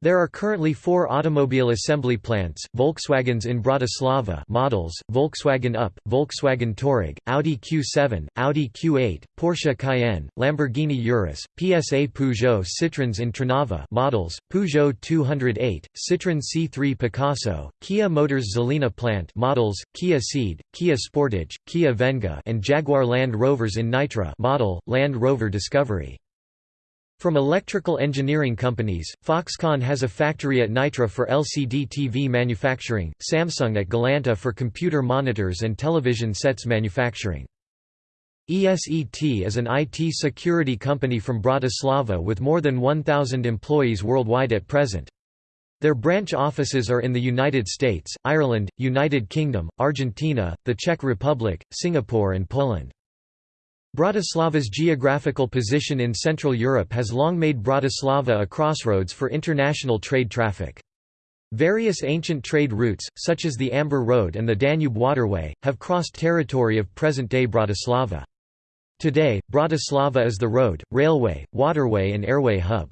S1: There are currently four automobile assembly plants, Volkswagens in Bratislava models, Volkswagen Up, Volkswagen Touareg, Audi Q7, Audi Q8, Porsche Cayenne, Lamborghini Urus, PSA Peugeot Citroëns in Trnava models, Peugeot 208, Citroën C3 Picasso, Kia Motors Žilina plant models, Kia Ceed, Kia Sportage, Kia Venga and Jaguar Land Rovers in Nitra model, Land Rover Discovery. From electrical engineering companies, Foxconn has a factory at Nitra for LCD TV manufacturing, Samsung at Galanta for computer monitors and television sets manufacturing. ESET is an IT security company from Bratislava with more than 1,000 employees worldwide at present. Their branch offices are in the United States, Ireland, United Kingdom, Argentina, the Czech Republic, Singapore and Poland. Bratislava's geographical position in Central Europe has long made Bratislava a crossroads for international trade traffic. Various ancient trade routes, such as the Amber Road and the Danube Waterway, have crossed territory of present-day Bratislava. Today, Bratislava is the road, railway, waterway and airway hub.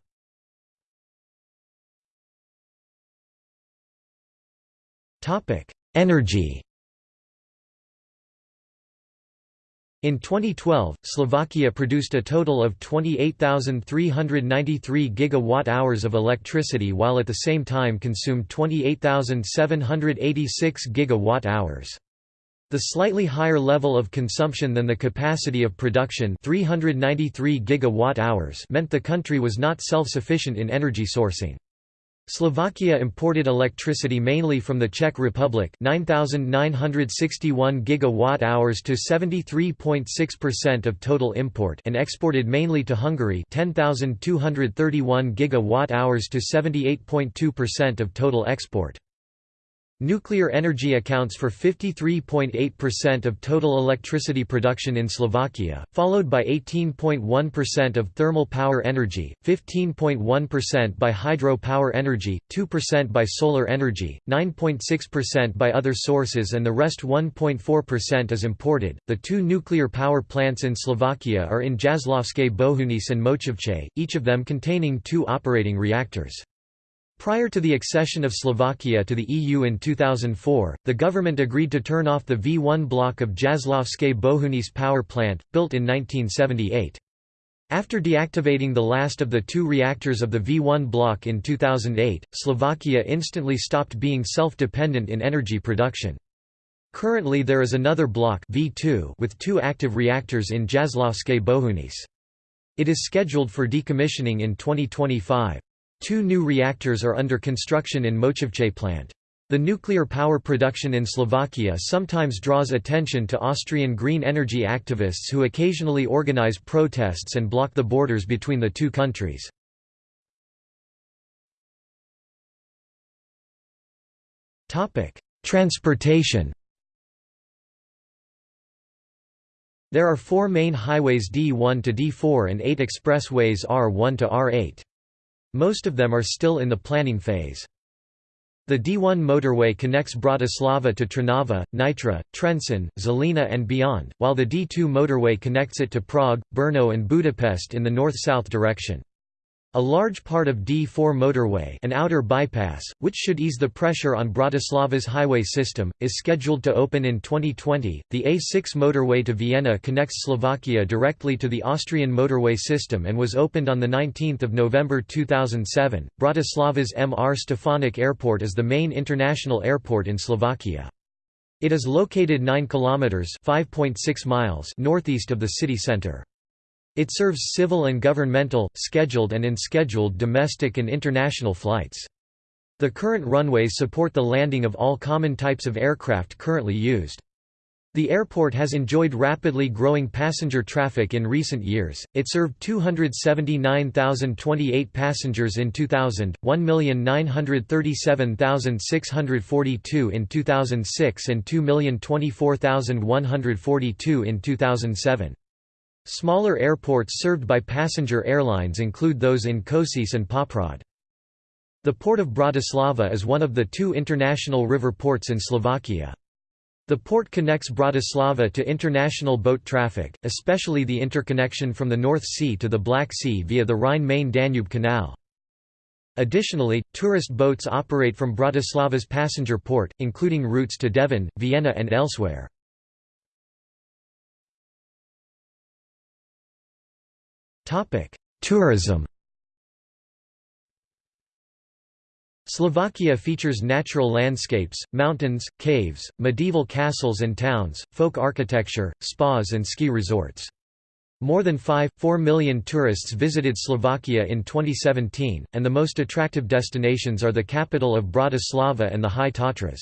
S1: Energy In 2012, Slovakia produced a total of 28,393 gigawatt-hours of electricity while at the same time consumed 28,786 gigawatt-hours. The slightly higher level of consumption than the capacity of production 393 gigawatt-hours meant the country was not self-sufficient in energy sourcing. Slovakia imported electricity mainly from the Czech Republic 9961 gigawatt-hours to 73.6% of total import and exported mainly to Hungary 10231 gigawatt-hours to 78.2% of total export. Nuclear energy accounts for 53.8% of total electricity production in Slovakia, followed by 18.1% of thermal power energy, 15.1% by hydro power energy, 2% by solar energy, 9.6% by other sources, and the rest 1.4% is imported. The two nuclear power plants in Slovakia are in Jaslovské Bohunice and Mochovce, each of them containing two operating reactors. Prior to the accession of Slovakia to the EU in 2004, the government agreed to turn off the V1 block of Jaslovské Bohunice power plant, built in 1978. After deactivating the last of the two reactors of the V1 block in 2008, Slovakia instantly stopped being self-dependent in energy production. Currently there is another block V2 with two active reactors in Jaslovské Bohunice. It is scheduled for decommissioning in 2025. Two new reactors are under construction in Mochovce plant. The nuclear power production in Slovakia sometimes draws attention to Austrian green energy activists who occasionally organize protests and block the borders between the two countries. Transportation There are four main highways D1 to D4 and eight expressways R1 to R8. Most of them are still in the planning phase. The D1 motorway connects Bratislava to Trnava, Nitra, Trenčín, Žilina and beyond, while the D2 motorway connects it to Prague, Brno and Budapest in the north-south direction. A large part of D4 motorway an outer bypass, which should ease the pressure on Bratislava's highway system, is scheduled to open in 2020. The A6 motorway to Vienna connects Slovakia directly to the Austrian motorway system and was opened on 19 November 2007. Bratislava's MR Stefanik Airport is the main international airport in Slovakia. It is located 9 kilometers (5.6 miles) northeast of the city center. It serves civil and governmental, scheduled and unscheduled domestic and international flights. The current runways support the landing of all common types of aircraft currently used. The airport has enjoyed rapidly growing passenger traffic in recent years. It served 279,028 passengers in 2000, 1,937,642 in 2006 and 2,024,142 in 2007. Smaller airports served by passenger airlines include those in Košice and Poprad. The port of Bratislava is one of the two international river ports in Slovakia. The port connects Bratislava to international boat traffic, especially the interconnection from the North Sea to the Black Sea via the Rhine-Main-Danube Canal. Additionally, tourist boats operate from Bratislava's passenger port, including routes to Devín, Vienna and elsewhere. Tourism Slovakia features natural landscapes, mountains, caves, medieval castles and towns, folk architecture, spas and ski resorts. More than 5.4 million tourists visited Slovakia in 2017, and the most attractive destinations are the capital of Bratislava and the High Tatras.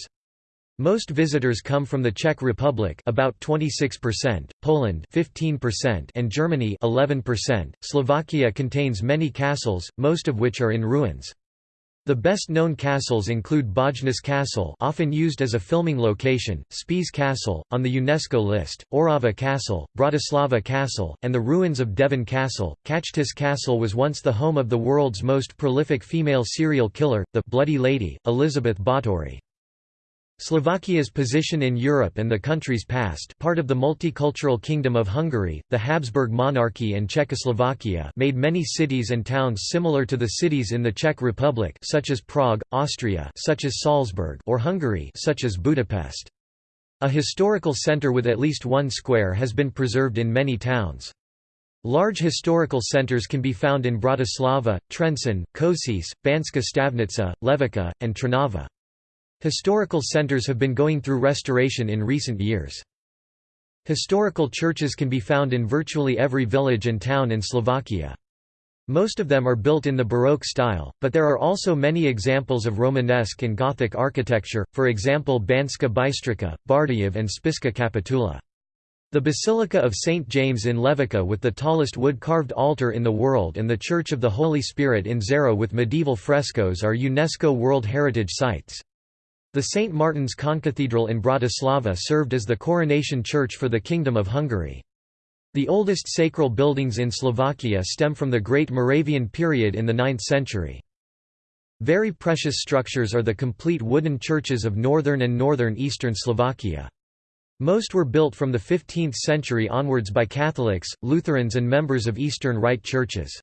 S1: Most visitors come from the Czech Republic about 26%, Poland 15% and Germany 11%. Slovakia contains many castles, most of which are in ruins. The best-known castles include Bojnice Castle often used as a filming location, Spiš Castle, on the UNESCO list, Orava Castle, Bratislava Castle, and the ruins of Devín Castle. Čachtice Castle was once the home of the world's most prolific female serial killer, the «Bloody Lady», Elizabeth Báthory. Slovakia's position in Europe and the country's past part of the multicultural Kingdom of Hungary, the Habsburg monarchy and Czechoslovakia made many cities and towns similar to the cities in the Czech Republic such as Prague, Austria such as Salzburg or Hungary such as Budapest. A historical centre with at least one square has been preserved in many towns. Large historical centres can be found in Bratislava, Trenčín, Košice, Banská Štiavnica, Levoča, and Trnava. Historical centers have been going through restoration in recent years. Historical churches can be found in virtually every village and town in Slovakia. Most of them are built in the Baroque style, but there are also many examples of Romanesque and Gothic architecture, for example Banska Bystrica, Bardejov and Spišská Kapitula. The Basilica of St. James in Levoča with the tallest wood-carved altar in the world and the Church of the Holy Spirit in Žehra with medieval frescoes are UNESCO World Heritage Sites. The St. Martin's Concathedral in Bratislava served as the coronation church for the Kingdom of Hungary. The oldest sacral buildings in Slovakia stem from the Great Moravian period in the 9th century. Very precious structures are the complete wooden churches of northern and northern eastern Slovakia. Most were built from the 15th century onwards by Catholics, Lutherans and members of Eastern Rite churches.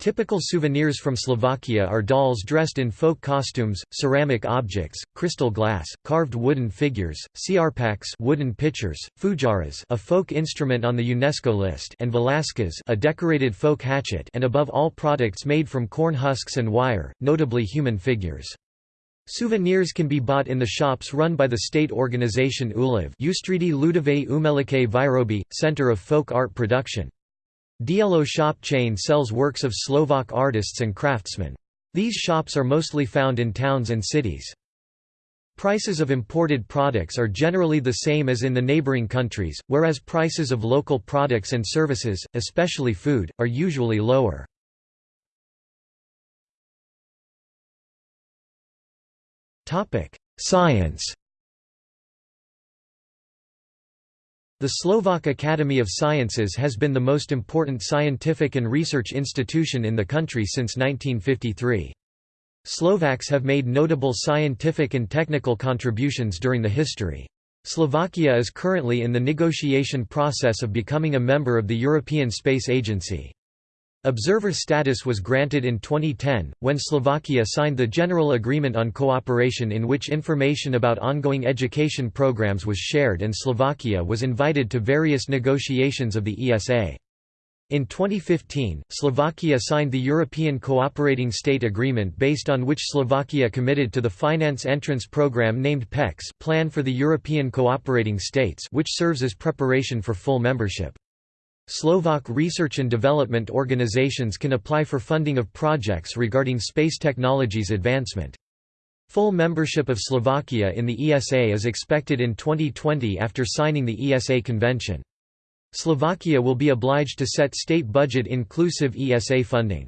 S1: Typical souvenirs from Slovakia are dolls dressed in folk costumes, ceramic objects, crystal glass, carved wooden figures, ciarpaks wooden pitchers, fujaras a folk instrument on the UNESCO list and valaška a decorated folk hatchet and above all products made from corn husks and wire, notably human figures. Souvenirs can be bought in the shops run by the state organization ULIV Ustridi Ludové Umelike Výroby, Center of Folk Art Production. Dielo shop chain sells works of Slovak artists and craftsmen. These shops are mostly found in towns and cities. Prices of imported products are generally the same as in the neighboring countries, whereas prices of local products and services, especially food, are usually lower. Science The Slovak Academy of Sciences has been the most important scientific and research institution in the country since 1953. Slovaks have made notable scientific and technical contributions during the history. Slovakia is currently in the negotiation process of becoming a member of the European Space Agency. Observer status was granted in 2010, when Slovakia signed the General Agreement on Cooperation in which information about ongoing education programs was shared and Slovakia was invited to various negotiations of the ESA. In 2015, Slovakia signed the European Cooperating State Agreement based on which Slovakia committed to the finance entrance program named PECS Plan for the European Cooperating States which serves as preparation for full membership. Slovak research and development organizations can apply for funding of projects regarding space technologies advancement. Full membership of Slovakia in the ESA is expected in 2020 after signing the ESA convention. Slovakia will be obliged to set state budget inclusive ESA funding.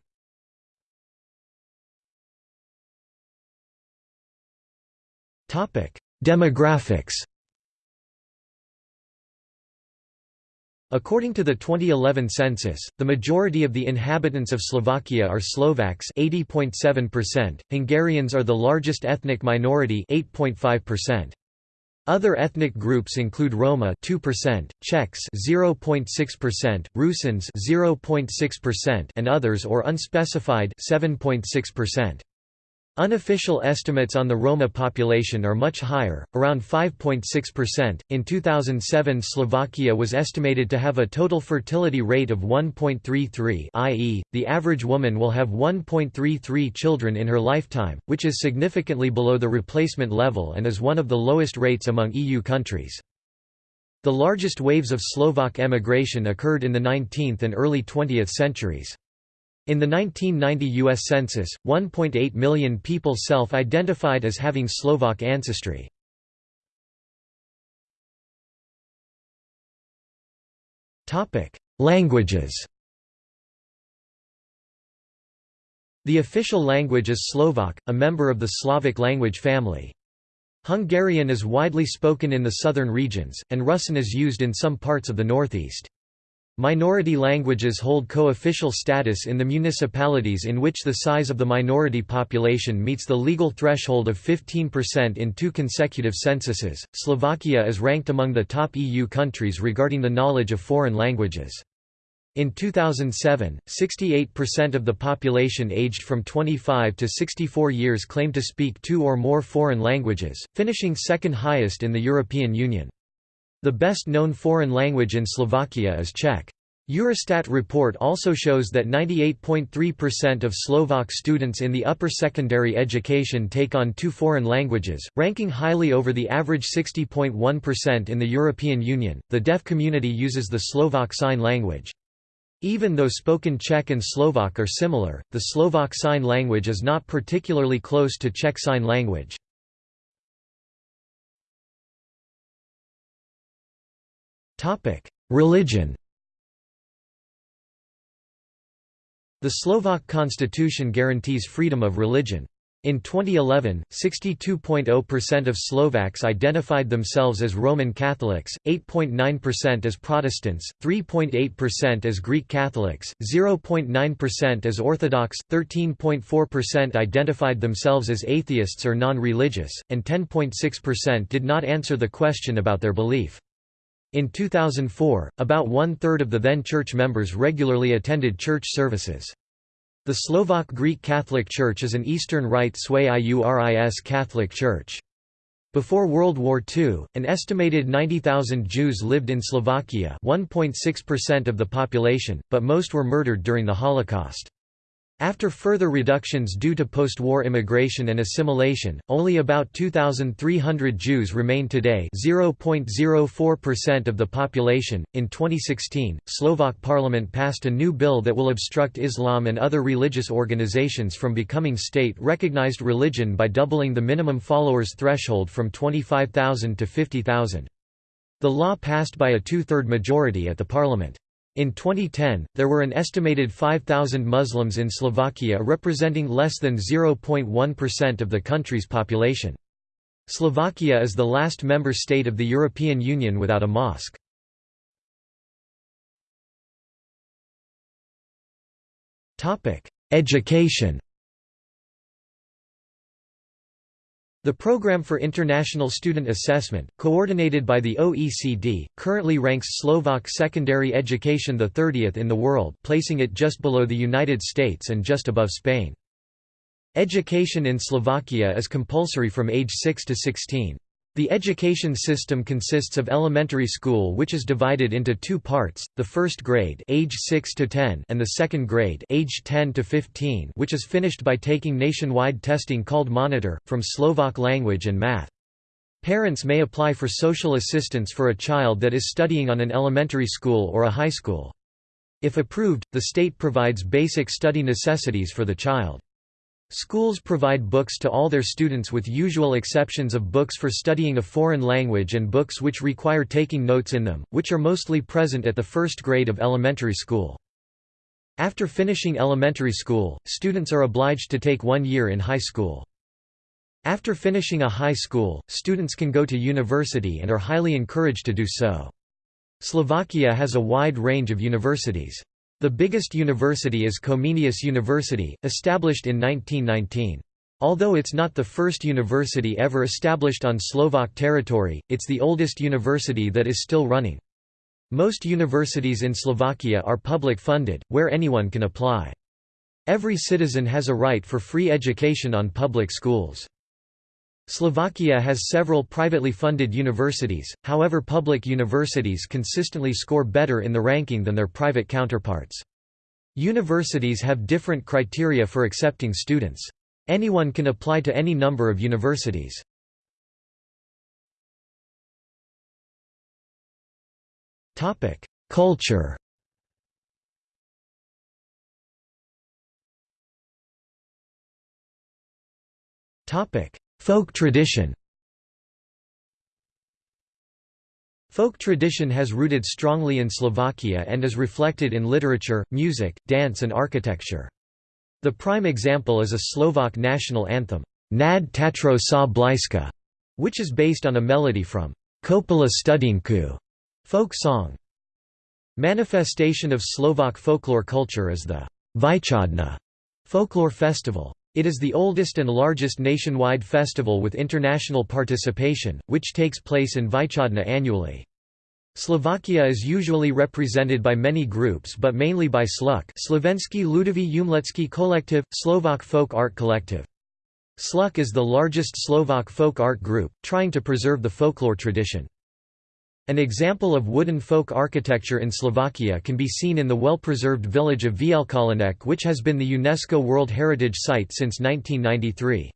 S1: Demographics According to the 2011 census, the majority of the inhabitants of Slovakia are Slovaks 80.7%, Hungarians are the largest ethnic minority 8.5%. Other ethnic groups include Roma 2%, Czechs 0.6%, Rusins 0.6% and others or unspecified 7.6%. Unofficial estimates on the Roma population are much higher, around 5.6%. In 2007, Slovakia was estimated to have a total fertility rate of 1.33, i.e., the average woman will have 1.33 children in her lifetime, which is significantly below the replacement level and is one of the lowest rates among EU countries. The largest waves of Slovak emigration occurred in the 19th and early 20th centuries. In the 1990 U.S. Census, 1.8 million people self-identified as having Slovak ancestry. Languages The official language is Slovak, a member of the Slavic language family. Hungarian is widely spoken in the southern regions, and Russian is used in some parts of the northeast. Minority languages hold co-official status in the municipalities in which the size of the minority population meets the legal threshold of 15% in two consecutive censuses. Slovakia is ranked among the top EU countries regarding the knowledge of foreign languages. In 2007, 68% of the population aged from 25 to 64 years claimed to speak two or more foreign languages, finishing second highest in the European Union. The best-known foreign language in Slovakia is Czech. Eurostat report also shows that 98.3% of Slovak students in the upper secondary education take on two foreign languages, ranking highly over the average 60.1% in the European Union. The deaf community uses the Slovak Sign Language. Even though spoken Czech and Slovak are similar, the Slovak Sign Language is not particularly close to Czech Sign Language. Religion The Slovak constitution guarantees freedom of religion. In 2011, 62.0% of Slovaks identified themselves as Roman Catholics, 8.9% as Protestants, 3.8% as Greek Catholics, 0.9% as Orthodox, 13.4% identified themselves as atheists or non-religious, and 10.6% did not answer the question about their belief. In 2004, about one-third of the then church members regularly attended church services. The Slovak Greek Catholic Church is an Eastern Rite Sui Iuris Catholic Church. Before World War II, an estimated 90,000 Jews lived in Slovakia 1.6% of the population, but most were murdered during the Holocaust. After further reductions due to post-war immigration and assimilation, only about 2,300 Jews remain today 0.04% of the population. In 2016, Slovak parliament passed a new bill that will obstruct Islam and other religious organizations from becoming state-recognized religion by doubling the minimum followers threshold from 25,000 to 50,000. The law passed by a two-third majority at the parliament. In 2010, there were an estimated 5,000 Muslims in Slovakia representing less than 0.1% of the country's population. Slovakia is the last member state of the European Union without a mosque. Education The Program for International Student Assessment, coordinated by the OECD, currently ranks Slovak secondary education the 30th in the world placing it just below the United States and just above Spain. Education in Slovakia is compulsory from age 6 to 16. The education system consists of elementary school which is divided into two parts, the first grade age 6 to 10 and the second grade age 10 to 15 which is finished by taking nationwide testing called Monitor, from Slovak language and math. Parents may apply for social assistance for a child that is studying on an elementary school or a high school. If approved, the state provides basic study necessities for the child. Schools provide books to all their students with usual exceptions of books for studying a foreign language and books which require taking notes in them, which are mostly present at the first grade of elementary school. After finishing elementary school, students are obliged to take one year in high school. After finishing a high school, students can go to university and are highly encouraged to do so. Slovakia has a wide range of universities. The biggest university is Comenius University, established in 1919. Although it's not the first university ever established on Slovak territory, it's the oldest university that is still running. Most universities in Slovakia are public funded, where anyone can apply. Every citizen has a right for free education on public schools. Slovakia has several privately funded universities, however public universities consistently score better in the ranking than their private counterparts. Universities have different criteria for accepting students. Anyone can apply to any number of universities. Culture Folk tradition Folk tradition has rooted strongly in Slovakia and is reflected in literature, music, dance and architecture. The prime example is a Slovak national anthem, Nad Tatrou sa Blýska, which is based on a melody from Kopala Studienku folk song. Manifestation of Slovak folklore culture is the Vychodna folklore festival. It is the oldest and largest nationwide festival with international participation, which takes place in Vychodna annually. Slovakia is usually represented by many groups but mainly by SLUK Slovenský ľudový umelecký kolektiv, Slovak Folk Art Collective. SLUK is the largest Slovak folk art group, trying to preserve the folklore tradition. An example of wooden folk architecture in Slovakia can be seen in the well-preserved village of Vlkolínec which has been the UNESCO World Heritage Site since 1993.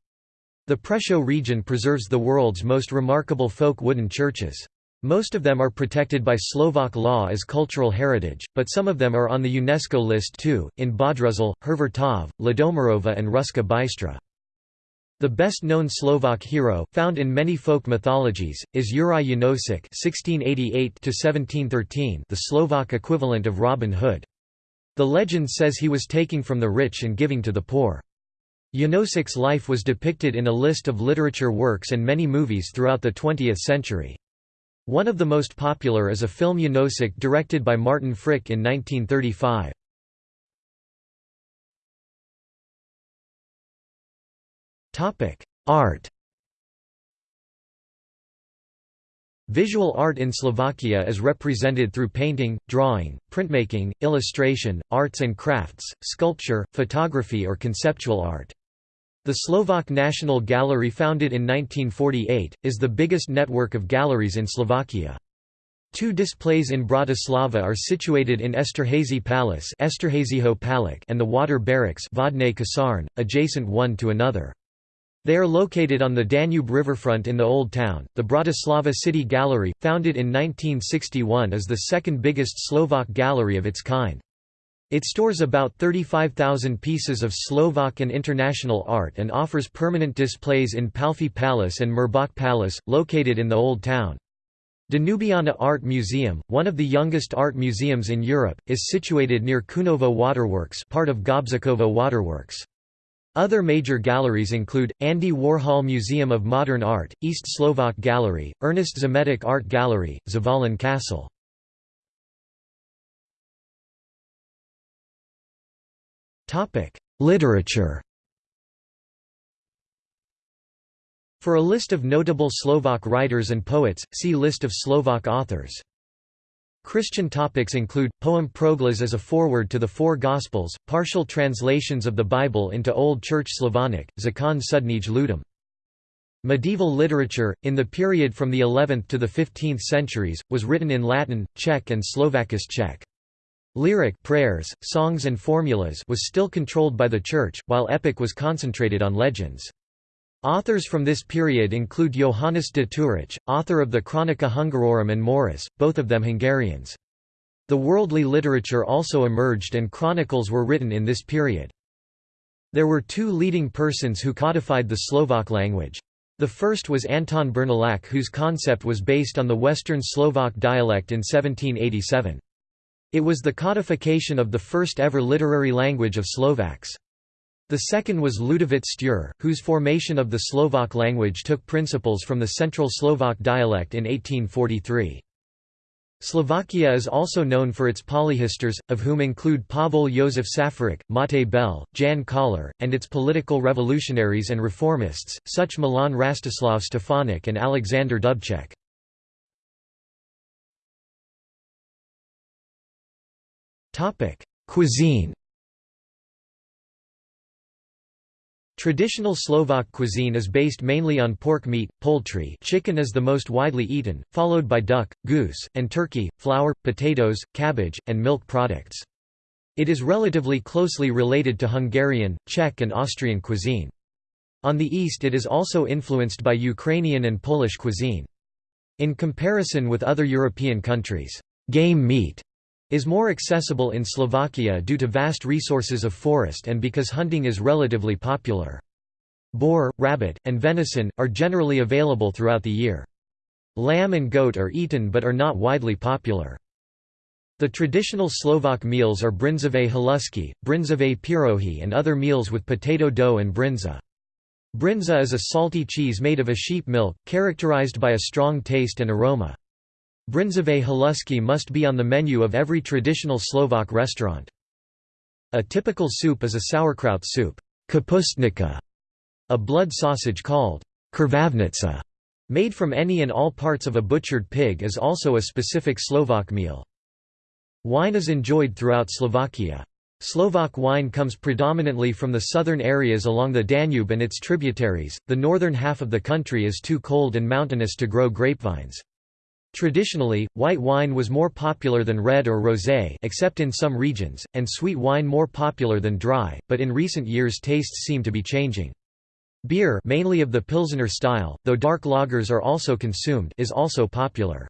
S1: The Prešov region preserves the world's most remarkable folk wooden churches. Most of them are protected by Slovak law as cultural heritage, but some of them are on the UNESCO list too, in Bodruzal, Hervartov, Ladomirova and Ruska Bystra. The best-known Slovak hero, found in many folk mythologies, is Juraj (1688–1713), the Slovak equivalent of Robin Hood. The legend says he was taking from the rich and giving to the poor. Janosik's life was depicted in a list of literature works and many movies throughout the 20th century. One of the most popular is a film Janosik directed by Martin Frič in 1935. Art Visual art in Slovakia is represented through painting, drawing, printmaking, illustration, arts and crafts, sculpture, photography or conceptual art. The Slovak National Gallery founded in 1948, is the biggest network of galleries in Slovakia. Two displays in Bratislava are situated in Esterhazy Palace and the Water Barracks adjacent one to another. They are located on the Danube riverfront in the Old Town. The Bratislava City Gallery, founded in 1961, is the second biggest Slovak gallery of its kind. It stores about 35,000 pieces of Slovak and international art and offers permanent displays in Palffy Palace and Mirbach Palace, located in the Old Town. Danubiana Art Museum, one of the youngest art museums in Europe, is situated near Čunovo Waterworks part of Gabčíkovo Waterworks. Other major galleries include, Andy Warhol Museum of Modern Art, East Slovak Gallery, Ernest Zmeták Art Gallery, Zvolen Castle. Literature For a list of notable Slovak writers and poets, see List of Slovak authors. Christian topics include, poem Proglas as a foreword to the Four Gospels, partial translations of the Bible into Old Church Slavonic, Zakon Sudnyj Ljudem. Medieval literature, in the period from the 11th to the 15th centuries, was written in Latin, Czech and Slovakish Czech. Lyric prayers, songs and formulas was still controlled by the Church, while epic was concentrated on legends. Authors from this period include Johannes de Thurocz, author of the Chronica Hungarorum and Maurus, both of them Hungarians. The worldly literature also emerged and chronicles were written in this period. There were two leading persons who codified the Slovak language. The first was Anton Bernolák whose concept was based on the Western Slovak dialect in 1787. It was the codification of the first ever literary language of Slovaks. The second was Ludovit Štúr, whose formation of the Slovak language took principles from the Central Slovak dialect in 1843. Slovakia is also known for its polyhistors, of whom include Pavel Josef Safarik, Mate Bel, Ján Kollár, and its political revolutionaries and reformists, such Milan Rastislav Stefanik and Alexander Dubček. Cuisine Traditional Slovak cuisine is based mainly on pork meat, poultry chicken is the most widely eaten, followed by duck, goose, and turkey, flour, potatoes, cabbage, and milk products. It is relatively closely related to Hungarian, Czech and Austrian cuisine. On the east it is also influenced by Ukrainian and Polish cuisine. In comparison with other European countries, game meat is more accessible in Slovakia due to vast resources of forest and because hunting is relatively popular. Boar, rabbit, and venison, are generally available throughout the year. Lamb and goat are eaten but are not widely popular. The traditional Slovak meals are bryndzové halušky, bryndzové pirohy and other meals with potato dough and bryndza. Bryndza is a salty cheese made of a sheep milk, characterized by a strong taste and aroma. Bryndzové halušky must be on the menu of every traditional Slovak restaurant. A typical soup is a sauerkraut soup kapustnica, a blood sausage called krvavnica, made from any and all parts of a butchered pig is also a specific Slovak meal. Wine is enjoyed throughout Slovakia. Slovak wine comes predominantly from the southern areas along the Danube and its tributaries. The northern half of the country is too cold and mountainous to grow grapevines. Traditionally, white wine was more popular than red or rosé except in some regions, and sweet wine more popular than dry, but in recent years tastes seem to be changing. Beer mainly of the Pilsener style, though dark lagers are also consumed is also popular.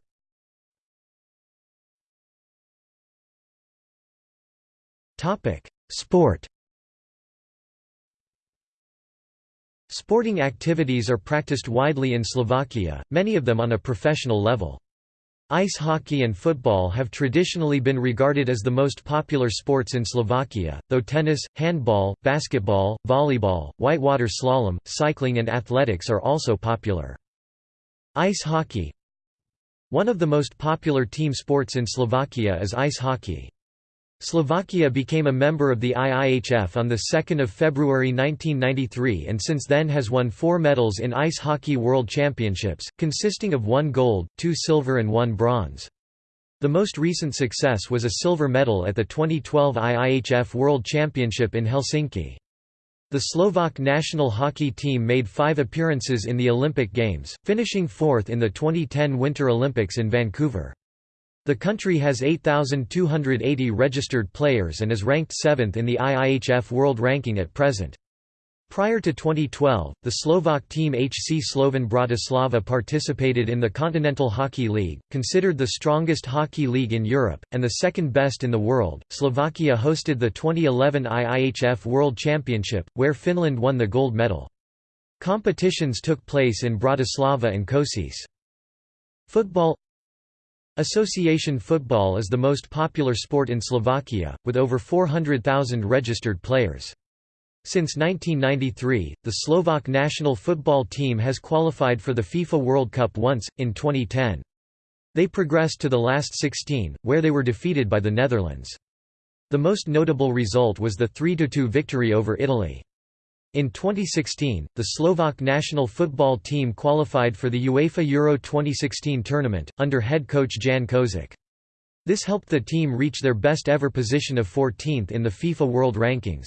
S1: Sport Sporting activities are practiced widely in Slovakia, many of them on a professional level. Ice hockey and football have traditionally been regarded as the most popular sports in Slovakia, though tennis, handball, basketball, volleyball, whitewater slalom, cycling and athletics are also popular. Ice hockey One of the most popular team sports in Slovakia is ice hockey. Slovakia became a member of the IIHF on 2 February 1993 and since then has won four medals in Ice Hockey World Championships, consisting of one gold, two silver and one bronze. The most recent success was a silver medal at the 2012 IIHF World Championship in Helsinki. The Slovak national hockey team made five appearances in the Olympic Games, finishing fourth in the 2010 Winter Olympics in Vancouver. The country has 8,280 registered players and is ranked 7th in the IIHF World Ranking at present. Prior to 2012, the Slovak team HC Slovan Bratislava participated in the Continental Hockey League, considered the strongest hockey league in Europe, and the second best in the world. Slovakia hosted the 2011 IIHF World Championship, where Finland won the gold medal. Competitions took place in Bratislava and Košice. Football Association football is the most popular sport in Slovakia, with over 400,000 registered players. Since 1993, the Slovak national football team has qualified for the FIFA World Cup once, in 2010. They progressed to the last 16, where they were defeated by the Netherlands. The most notable result was the 3–2 victory over Italy. In 2016, the Slovak national football team qualified for the UEFA Euro 2016 tournament, under head coach Ján Kozák. This helped the team reach their best ever position of 14th in the FIFA World Rankings.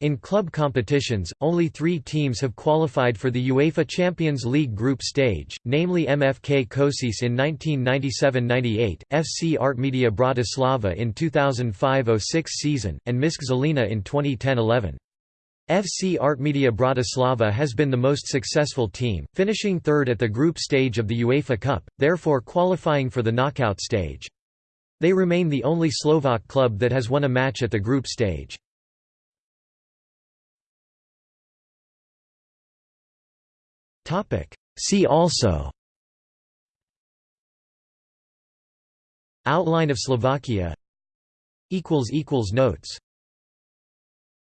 S1: In club competitions, only three teams have qualified for the UEFA Champions League group stage, namely MFK Košice in 1997–98, FC Artmedia Bratislava in 2005–06 season, and MŠK Žilina in 2010–11. FC Artmedia Bratislava has been the most successful team, finishing third at the group stage of the UEFA Cup, therefore qualifying for the knockout stage. They remain the only Slovak club that has won a match at the group stage. See also Outline of Slovakia Notes